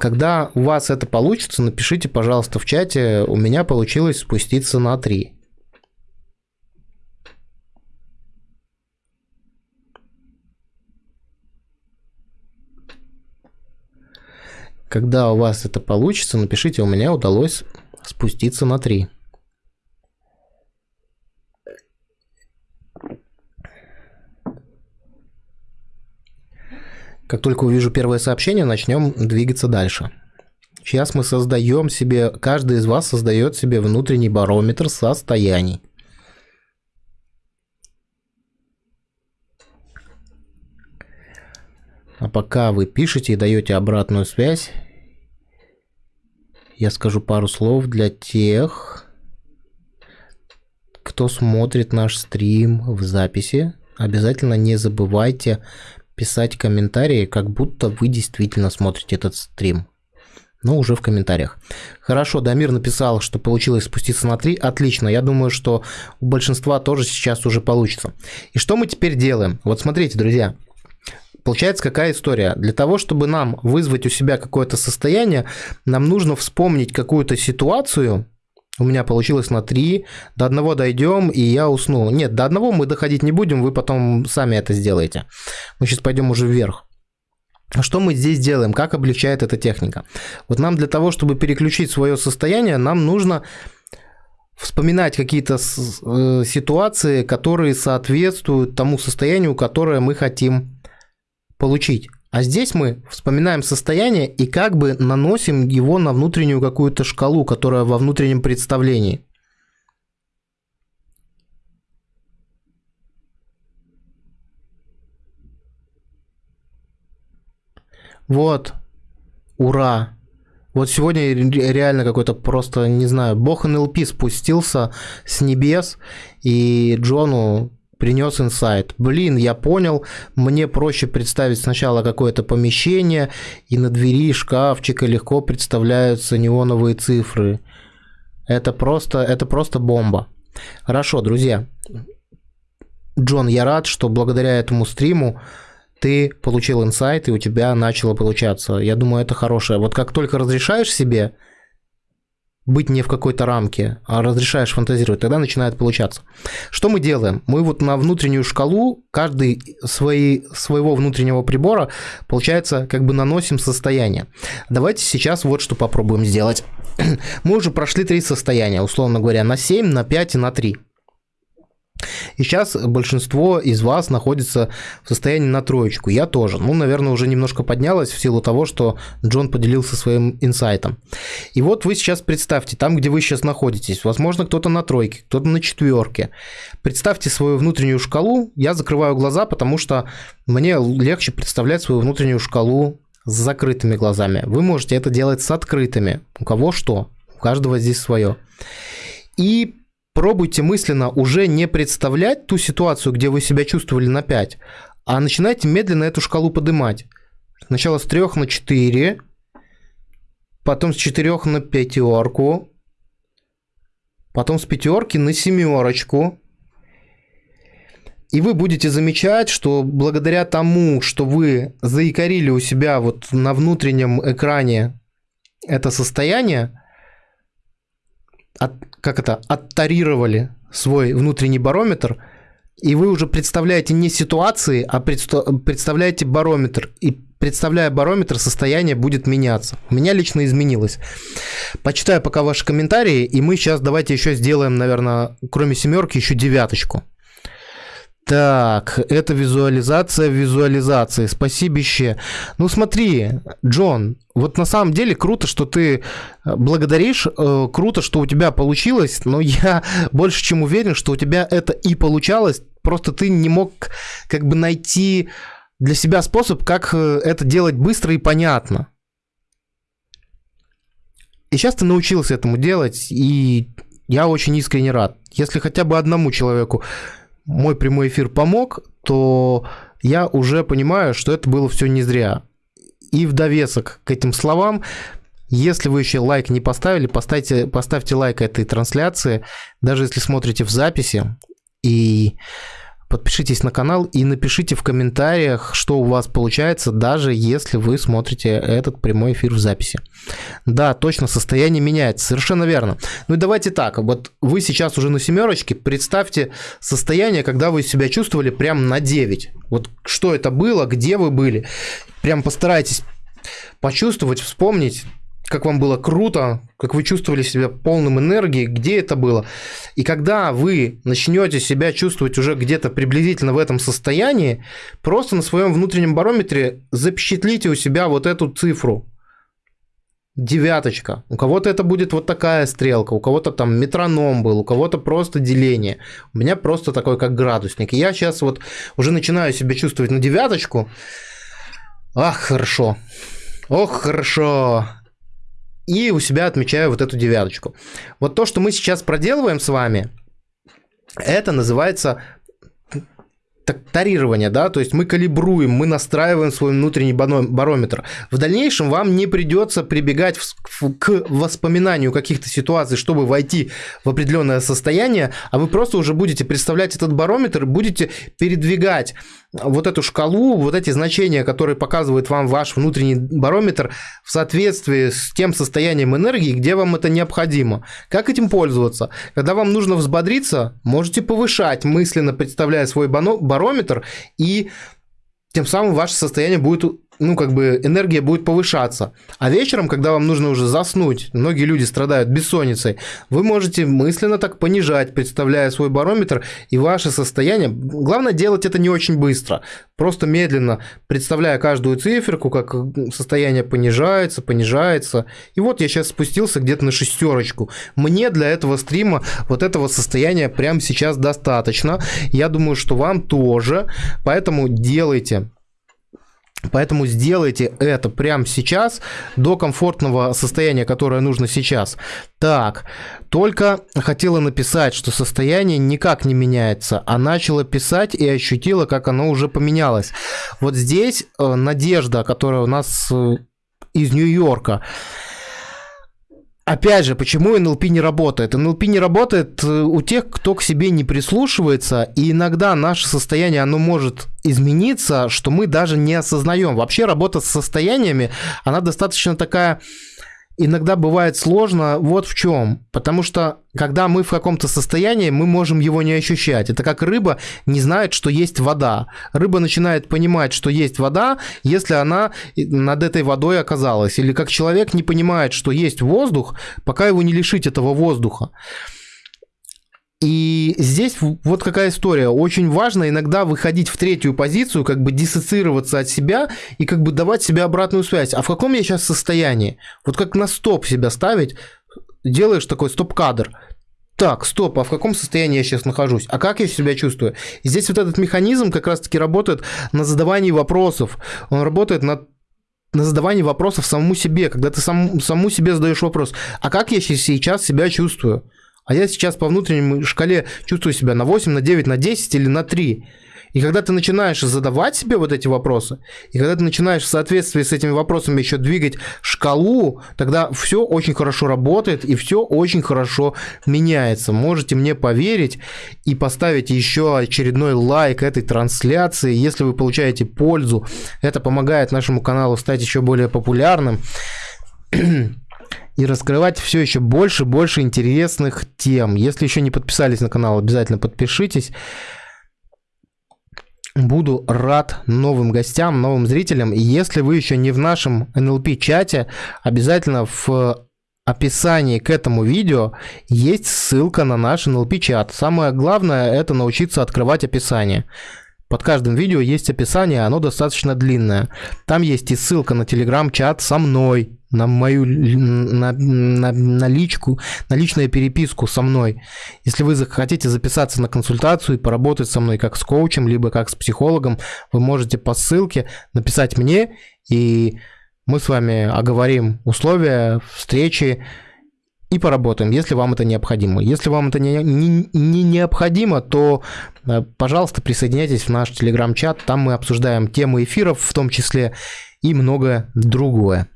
Speaker 1: Когда у вас это получится, напишите, пожалуйста, в чате. У меня получилось спуститься на 3. Когда у вас это получится, напишите, у меня удалось спуститься на 3. Как только увижу первое сообщение, начнем двигаться дальше. Сейчас мы создаем себе, каждый из вас создает себе внутренний барометр состояний. А пока вы пишете и даете обратную связь, я скажу пару слов для тех, кто смотрит наш стрим в записи. Обязательно не забывайте писать комментарии, как будто вы действительно смотрите этот стрим. Но уже в комментариях. Хорошо, Дамир написал, что получилось спуститься на 3. Отлично, я думаю, что у большинства тоже сейчас уже получится. И что мы теперь делаем? Вот смотрите, друзья, Получается, какая история? Для того, чтобы нам вызвать у себя какое-то состояние, нам нужно вспомнить какую-то ситуацию, у меня получилось на 3, до одного дойдем, и я усну. Нет, до одного мы доходить не будем, вы потом сами это сделаете. Мы сейчас пойдем уже вверх. Что мы здесь делаем? Как облегчает эта техника? Вот нам для того, чтобы переключить свое состояние, нам нужно вспоминать какие-то э, ситуации, которые соответствуют тому состоянию, которое мы хотим получить. А здесь мы вспоминаем состояние и как бы наносим его на внутреннюю какую-то шкалу, которая во внутреннем представлении. Вот. Ура. Вот сегодня реально какой-то просто, не знаю, бог НЛП спустился с небес, и Джону принес инсайт. Блин, я понял, мне проще представить сначала какое-то помещение, и на двери шкафчика легко представляются неоновые цифры. Это просто, это просто бомба. Хорошо, друзья. Джон, я рад, что благодаря этому стриму ты получил инсайт, и у тебя начало получаться. Я думаю, это хорошее. Вот как только разрешаешь себе быть не в какой-то рамке, а разрешаешь фантазировать, тогда начинает получаться. Что мы делаем? Мы вот на внутреннюю шкалу, каждый свои, своего внутреннего прибора, получается, как бы наносим состояние. Давайте сейчас вот что попробуем сделать. [clears throat] Мы уже прошли три состояния, условно говоря, на 7, на 5 и на 3. И сейчас большинство из вас находится в состоянии на троечку. Я тоже. Ну, наверное, уже немножко поднялась в силу того, что Джон поделился своим инсайтом. И вот вы сейчас представьте, там, где вы сейчас находитесь, возможно, кто-то на тройке, кто-то на четверке. Представьте свою внутреннюю шкалу. Я закрываю глаза, потому что мне легче представлять свою внутреннюю шкалу с закрытыми глазами. Вы можете это делать с открытыми. У кого что. У каждого здесь свое. И пробуйте мысленно уже не представлять ту ситуацию, где вы себя чувствовали на 5, а начинайте медленно эту шкалу поднимать. Сначала с 3 на 4, потом с 4 на пятерку, потом с пятерки на семерочку. И вы будете замечать, что благодаря тому, что вы заикарили у себя вот на внутреннем экране это состояние, от, как это, оттарировали свой внутренний барометр, и вы уже представляете не ситуации, а представляете барометр. И представляя барометр, состояние будет меняться. У меня лично изменилось. Почитаю пока ваши комментарии, и мы сейчас давайте еще сделаем, наверное, кроме семерки, еще девяточку. Так, это визуализация визуализации. Спасибище. Ну смотри, Джон, вот на самом деле круто, что ты э, благодаришь, э, круто, что у тебя получилось, но я [laughs] больше чем уверен, что у тебя это и получалось, просто ты не мог как бы найти для себя способ, как э, это делать быстро и понятно. И сейчас ты научился этому делать, и я очень искренне рад. Если хотя бы одному человеку мой прямой эфир помог, то я уже понимаю, что это было все не зря. И в довесок к этим словам, если вы еще лайк не поставили, поставьте, поставьте лайк этой трансляции, даже если смотрите в записи. И подпишитесь на канал и напишите в комментариях, что у вас получается, даже если вы смотрите этот прямой эфир в записи. Да, точно, состояние меняется, совершенно верно. Ну и давайте так, вот вы сейчас уже на семерочке, представьте состояние, когда вы себя чувствовали прям на 9. Вот что это было, где вы были. Прям постарайтесь почувствовать, вспомнить, как вам было круто, как вы чувствовали себя полным энергии, где это было. И когда вы начнете себя чувствовать уже где-то приблизительно в этом состоянии, просто на своем внутреннем барометре запечатлите у себя вот эту цифру. Девяточка. У кого-то это будет вот такая стрелка, у кого-то там метроном был, у кого-то просто деление. У меня просто такой как градусник. И я сейчас вот уже начинаю себя чувствовать на девяточку. Ах, хорошо. Ох, хорошо и у себя отмечаю вот эту девяточку. Вот то, что мы сейчас проделываем с вами, это называется тарирование, да, то есть мы калибруем, мы настраиваем свой внутренний барометр. В дальнейшем вам не придется прибегать к воспоминанию каких-то ситуаций, чтобы войти в определенное состояние, а вы просто уже будете представлять этот барометр, будете передвигать вот эту шкалу, вот эти значения, которые показывает вам ваш внутренний барометр в соответствии с тем состоянием энергии, где вам это необходимо. Как этим пользоваться? Когда вам нужно взбодриться, можете повышать, мысленно представляя свой барометр, и тем самым ваше состояние будет ну, как бы энергия будет повышаться. А вечером, когда вам нужно уже заснуть, многие люди страдают бессонницей, вы можете мысленно так понижать, представляя свой барометр и ваше состояние. Главное делать это не очень быстро, просто медленно, представляя каждую циферку, как состояние понижается, понижается. И вот я сейчас спустился где-то на шестерочку. Мне для этого стрима вот этого состояния прямо сейчас достаточно. Я думаю, что вам тоже. Поэтому делайте Поэтому сделайте это прямо сейчас, до комфортного состояния, которое нужно сейчас. Так, только хотела написать, что состояние никак не меняется, а начала писать и ощутила, как оно уже поменялось. Вот здесь э, Надежда, которая у нас э, из Нью-Йорка, Опять же, почему НЛП не работает? НЛП не работает э, у тех, кто к себе не прислушивается, и иногда наше состояние, оно может измениться, что мы даже не осознаем. Вообще работа с состояниями, она достаточно такая иногда бывает сложно вот в чем. Потому что, когда мы в каком-то состоянии, мы можем его не ощущать. Это как рыба не знает, что есть вода. Рыба начинает понимать, что есть вода, если она над этой водой оказалась. Или как человек не понимает, что есть воздух, пока его не лишить этого воздуха. И здесь вот какая история. Очень важно иногда выходить в третью позицию, как бы диссоциироваться от себя и как бы давать себе обратную связь. А в каком я сейчас состоянии? Вот как на стоп себя ставить, делаешь такой стоп-кадр. Так, стоп, а в каком состоянии я сейчас нахожусь? А как я себя чувствую? И здесь вот этот механизм как раз-таки работает на задавании вопросов. Он работает на на задавании вопросов самому себе, когда ты сам, самому себе задаешь вопрос, а как я сейчас себя чувствую? А я сейчас по внутренней шкале чувствую себя на 8, на 9, на 10 или на 3. И когда ты начинаешь задавать себе вот эти вопросы, и когда ты начинаешь в соответствии с этими вопросами еще двигать шкалу, тогда все очень хорошо работает и все очень хорошо меняется. Можете мне поверить и поставить еще очередной лайк этой трансляции, если вы получаете пользу. Это помогает нашему каналу стать еще более популярным и раскрывать все еще больше больше интересных тем. Если еще не подписались на канал, обязательно подпишитесь. Буду рад новым гостям, новым зрителям. И если вы еще не в нашем NLP-чате, обязательно в описании к этому видео есть ссылка на наш NLP-чат. Самое главное это научиться открывать описание. Под каждым видео есть описание, оно достаточно длинное. Там есть и ссылка на телеграм-чат со мной, на мою на, на, на личку, на личную переписку со мной. Если вы захотите записаться на консультацию и поработать со мной как с коучем, либо как с психологом, вы можете по ссылке написать мне, и мы с вами оговорим условия встречи, и поработаем, если вам это необходимо. Если вам это не, не, не необходимо, то, э, пожалуйста, присоединяйтесь в наш телеграм-чат. Там мы обсуждаем темы эфиров в том числе и многое другое.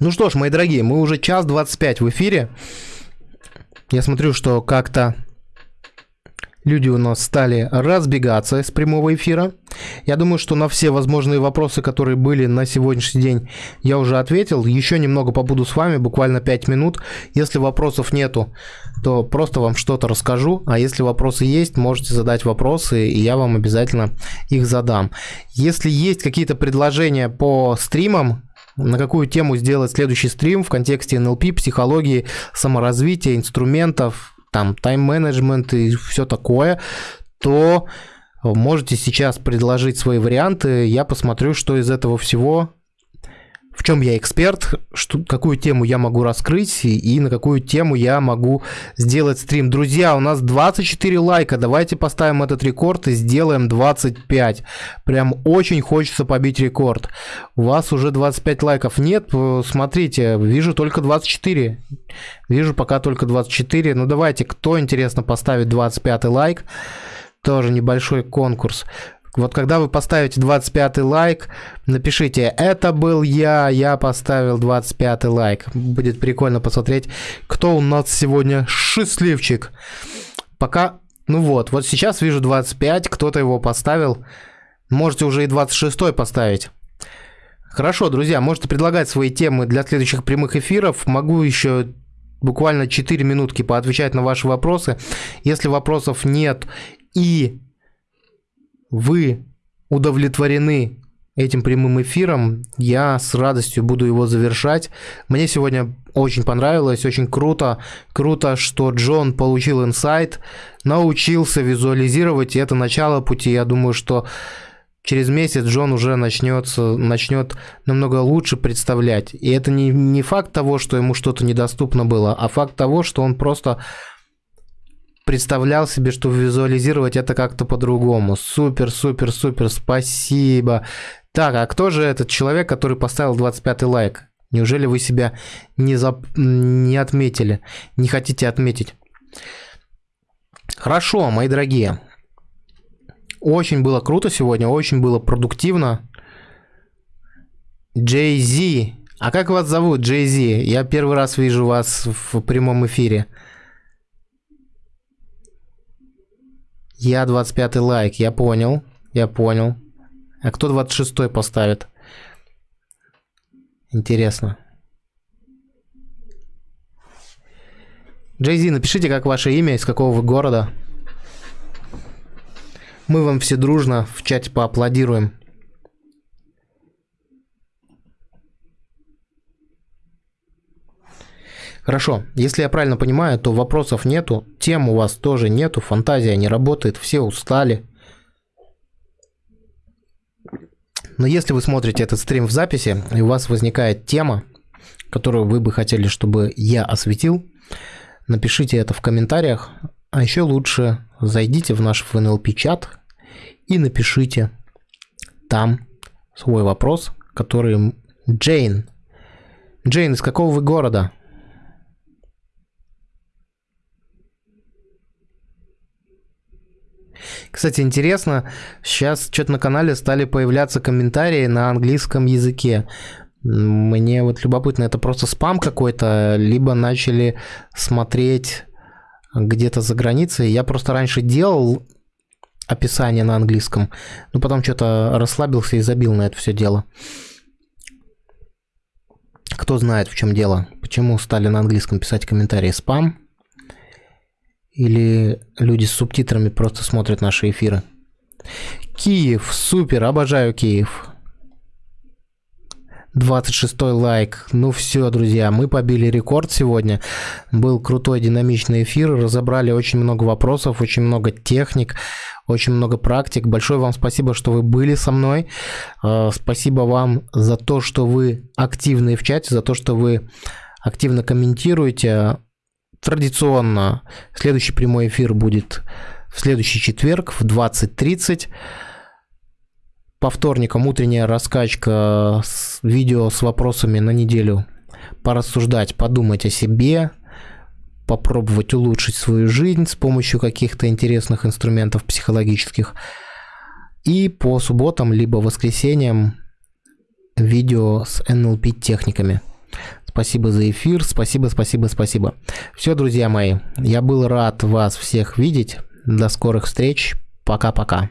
Speaker 1: Ну что ж, мои дорогие, мы уже час 25 в эфире. Я смотрю, что как-то люди у нас стали разбегаться с прямого эфира. Я думаю, что на все возможные вопросы, которые были на сегодняшний день, я уже ответил. Еще немного побуду с вами, буквально 5 минут. Если вопросов нету, то просто вам что-то расскажу. А если вопросы есть, можете задать вопросы, и я вам обязательно их задам. Если есть какие-то предложения по стримам, на какую тему сделать следующий стрим в контексте НЛП, психологии, саморазвития, инструментов, там тайм-менеджмент и все такое, то можете сейчас предложить свои варианты. Я посмотрю, что из этого всего в чем я эксперт, что, какую тему я могу раскрыть и, и на какую тему я могу сделать стрим. Друзья, у нас 24 лайка, давайте поставим этот рекорд и сделаем 25. Прям очень хочется побить рекорд. У вас уже 25 лайков нет, смотрите, вижу только 24. Вижу пока только 24. Ну давайте, кто интересно поставит 25 лайк, тоже небольшой конкурс. Вот когда вы поставите 25 лайк, напишите «Это был я, я поставил 25 лайк». Будет прикольно посмотреть, кто у нас сегодня счастливчик. Пока, ну вот, вот сейчас вижу 25, кто-то его поставил. Можете уже и 26 поставить. Хорошо, друзья, можете предлагать свои темы для следующих прямых эфиров. Могу еще буквально 4 минутки поотвечать на ваши вопросы. Если вопросов нет и вы удовлетворены этим прямым эфиром, я с радостью буду его завершать. Мне сегодня очень понравилось, очень круто. Круто, что Джон получил инсайт, научился визуализировать, и это начало пути. Я думаю, что через месяц Джон уже начнется, начнет намного лучше представлять. И это не, не факт того, что ему что-то недоступно было, а факт того, что он просто представлял себе, что визуализировать это как-то по-другому. Супер, супер, супер, спасибо. Так, а кто же этот человек, который поставил 25 лайк? Неужели вы себя не, зап... не отметили, не хотите отметить? Хорошо, мои дорогие. Очень было круто сегодня, очень было продуктивно. Джей Зи. А как вас зовут, Джей Зи? Я первый раз вижу вас в прямом эфире. Я 25 лайк, я понял, я понял. А кто 26 поставит? Интересно. Джейзи, напишите, как ваше имя, из какого вы города. Мы вам все дружно в чате поаплодируем. Хорошо, если я правильно понимаю, то вопросов нету, тем у вас тоже нету, фантазия не работает, все устали. Но если вы смотрите этот стрим в записи, и у вас возникает тема, которую вы бы хотели, чтобы я осветил, напишите это в комментариях, а еще лучше зайдите в наш ФНЛП-чат и напишите там свой вопрос, который Джейн. Джейн, из какого вы города? Кстати, интересно, сейчас что-то на канале стали появляться комментарии на английском языке. Мне вот любопытно, это просто спам какой-то, либо начали смотреть где-то за границей. Я просто раньше делал описание на английском, но потом что-то расслабился и забил на это все дело. Кто знает, в чем дело? Почему стали на английском писать комментарии спам? Или люди с субтитрами просто смотрят наши эфиры? Киев, супер, обожаю Киев. 26 лайк. Ну все, друзья, мы побили рекорд сегодня. Был крутой динамичный эфир, разобрали очень много вопросов, очень много техник, очень много практик. Большое вам спасибо, что вы были со мной. А, спасибо вам за то, что вы активны в чате, за то, что вы активно комментируете. Традиционно следующий прямой эфир будет в следующий четверг в 20.30 по вторникам утренняя раскачка с видео с вопросами на неделю. Порассуждать, подумать о себе, попробовать улучшить свою жизнь с помощью каких-то интересных инструментов психологических. И по субботам либо воскресеньям видео с NLP техниками. Спасибо за эфир, спасибо, спасибо, спасибо. Все, друзья мои, я был рад вас всех видеть. До скорых встреч. Пока-пока.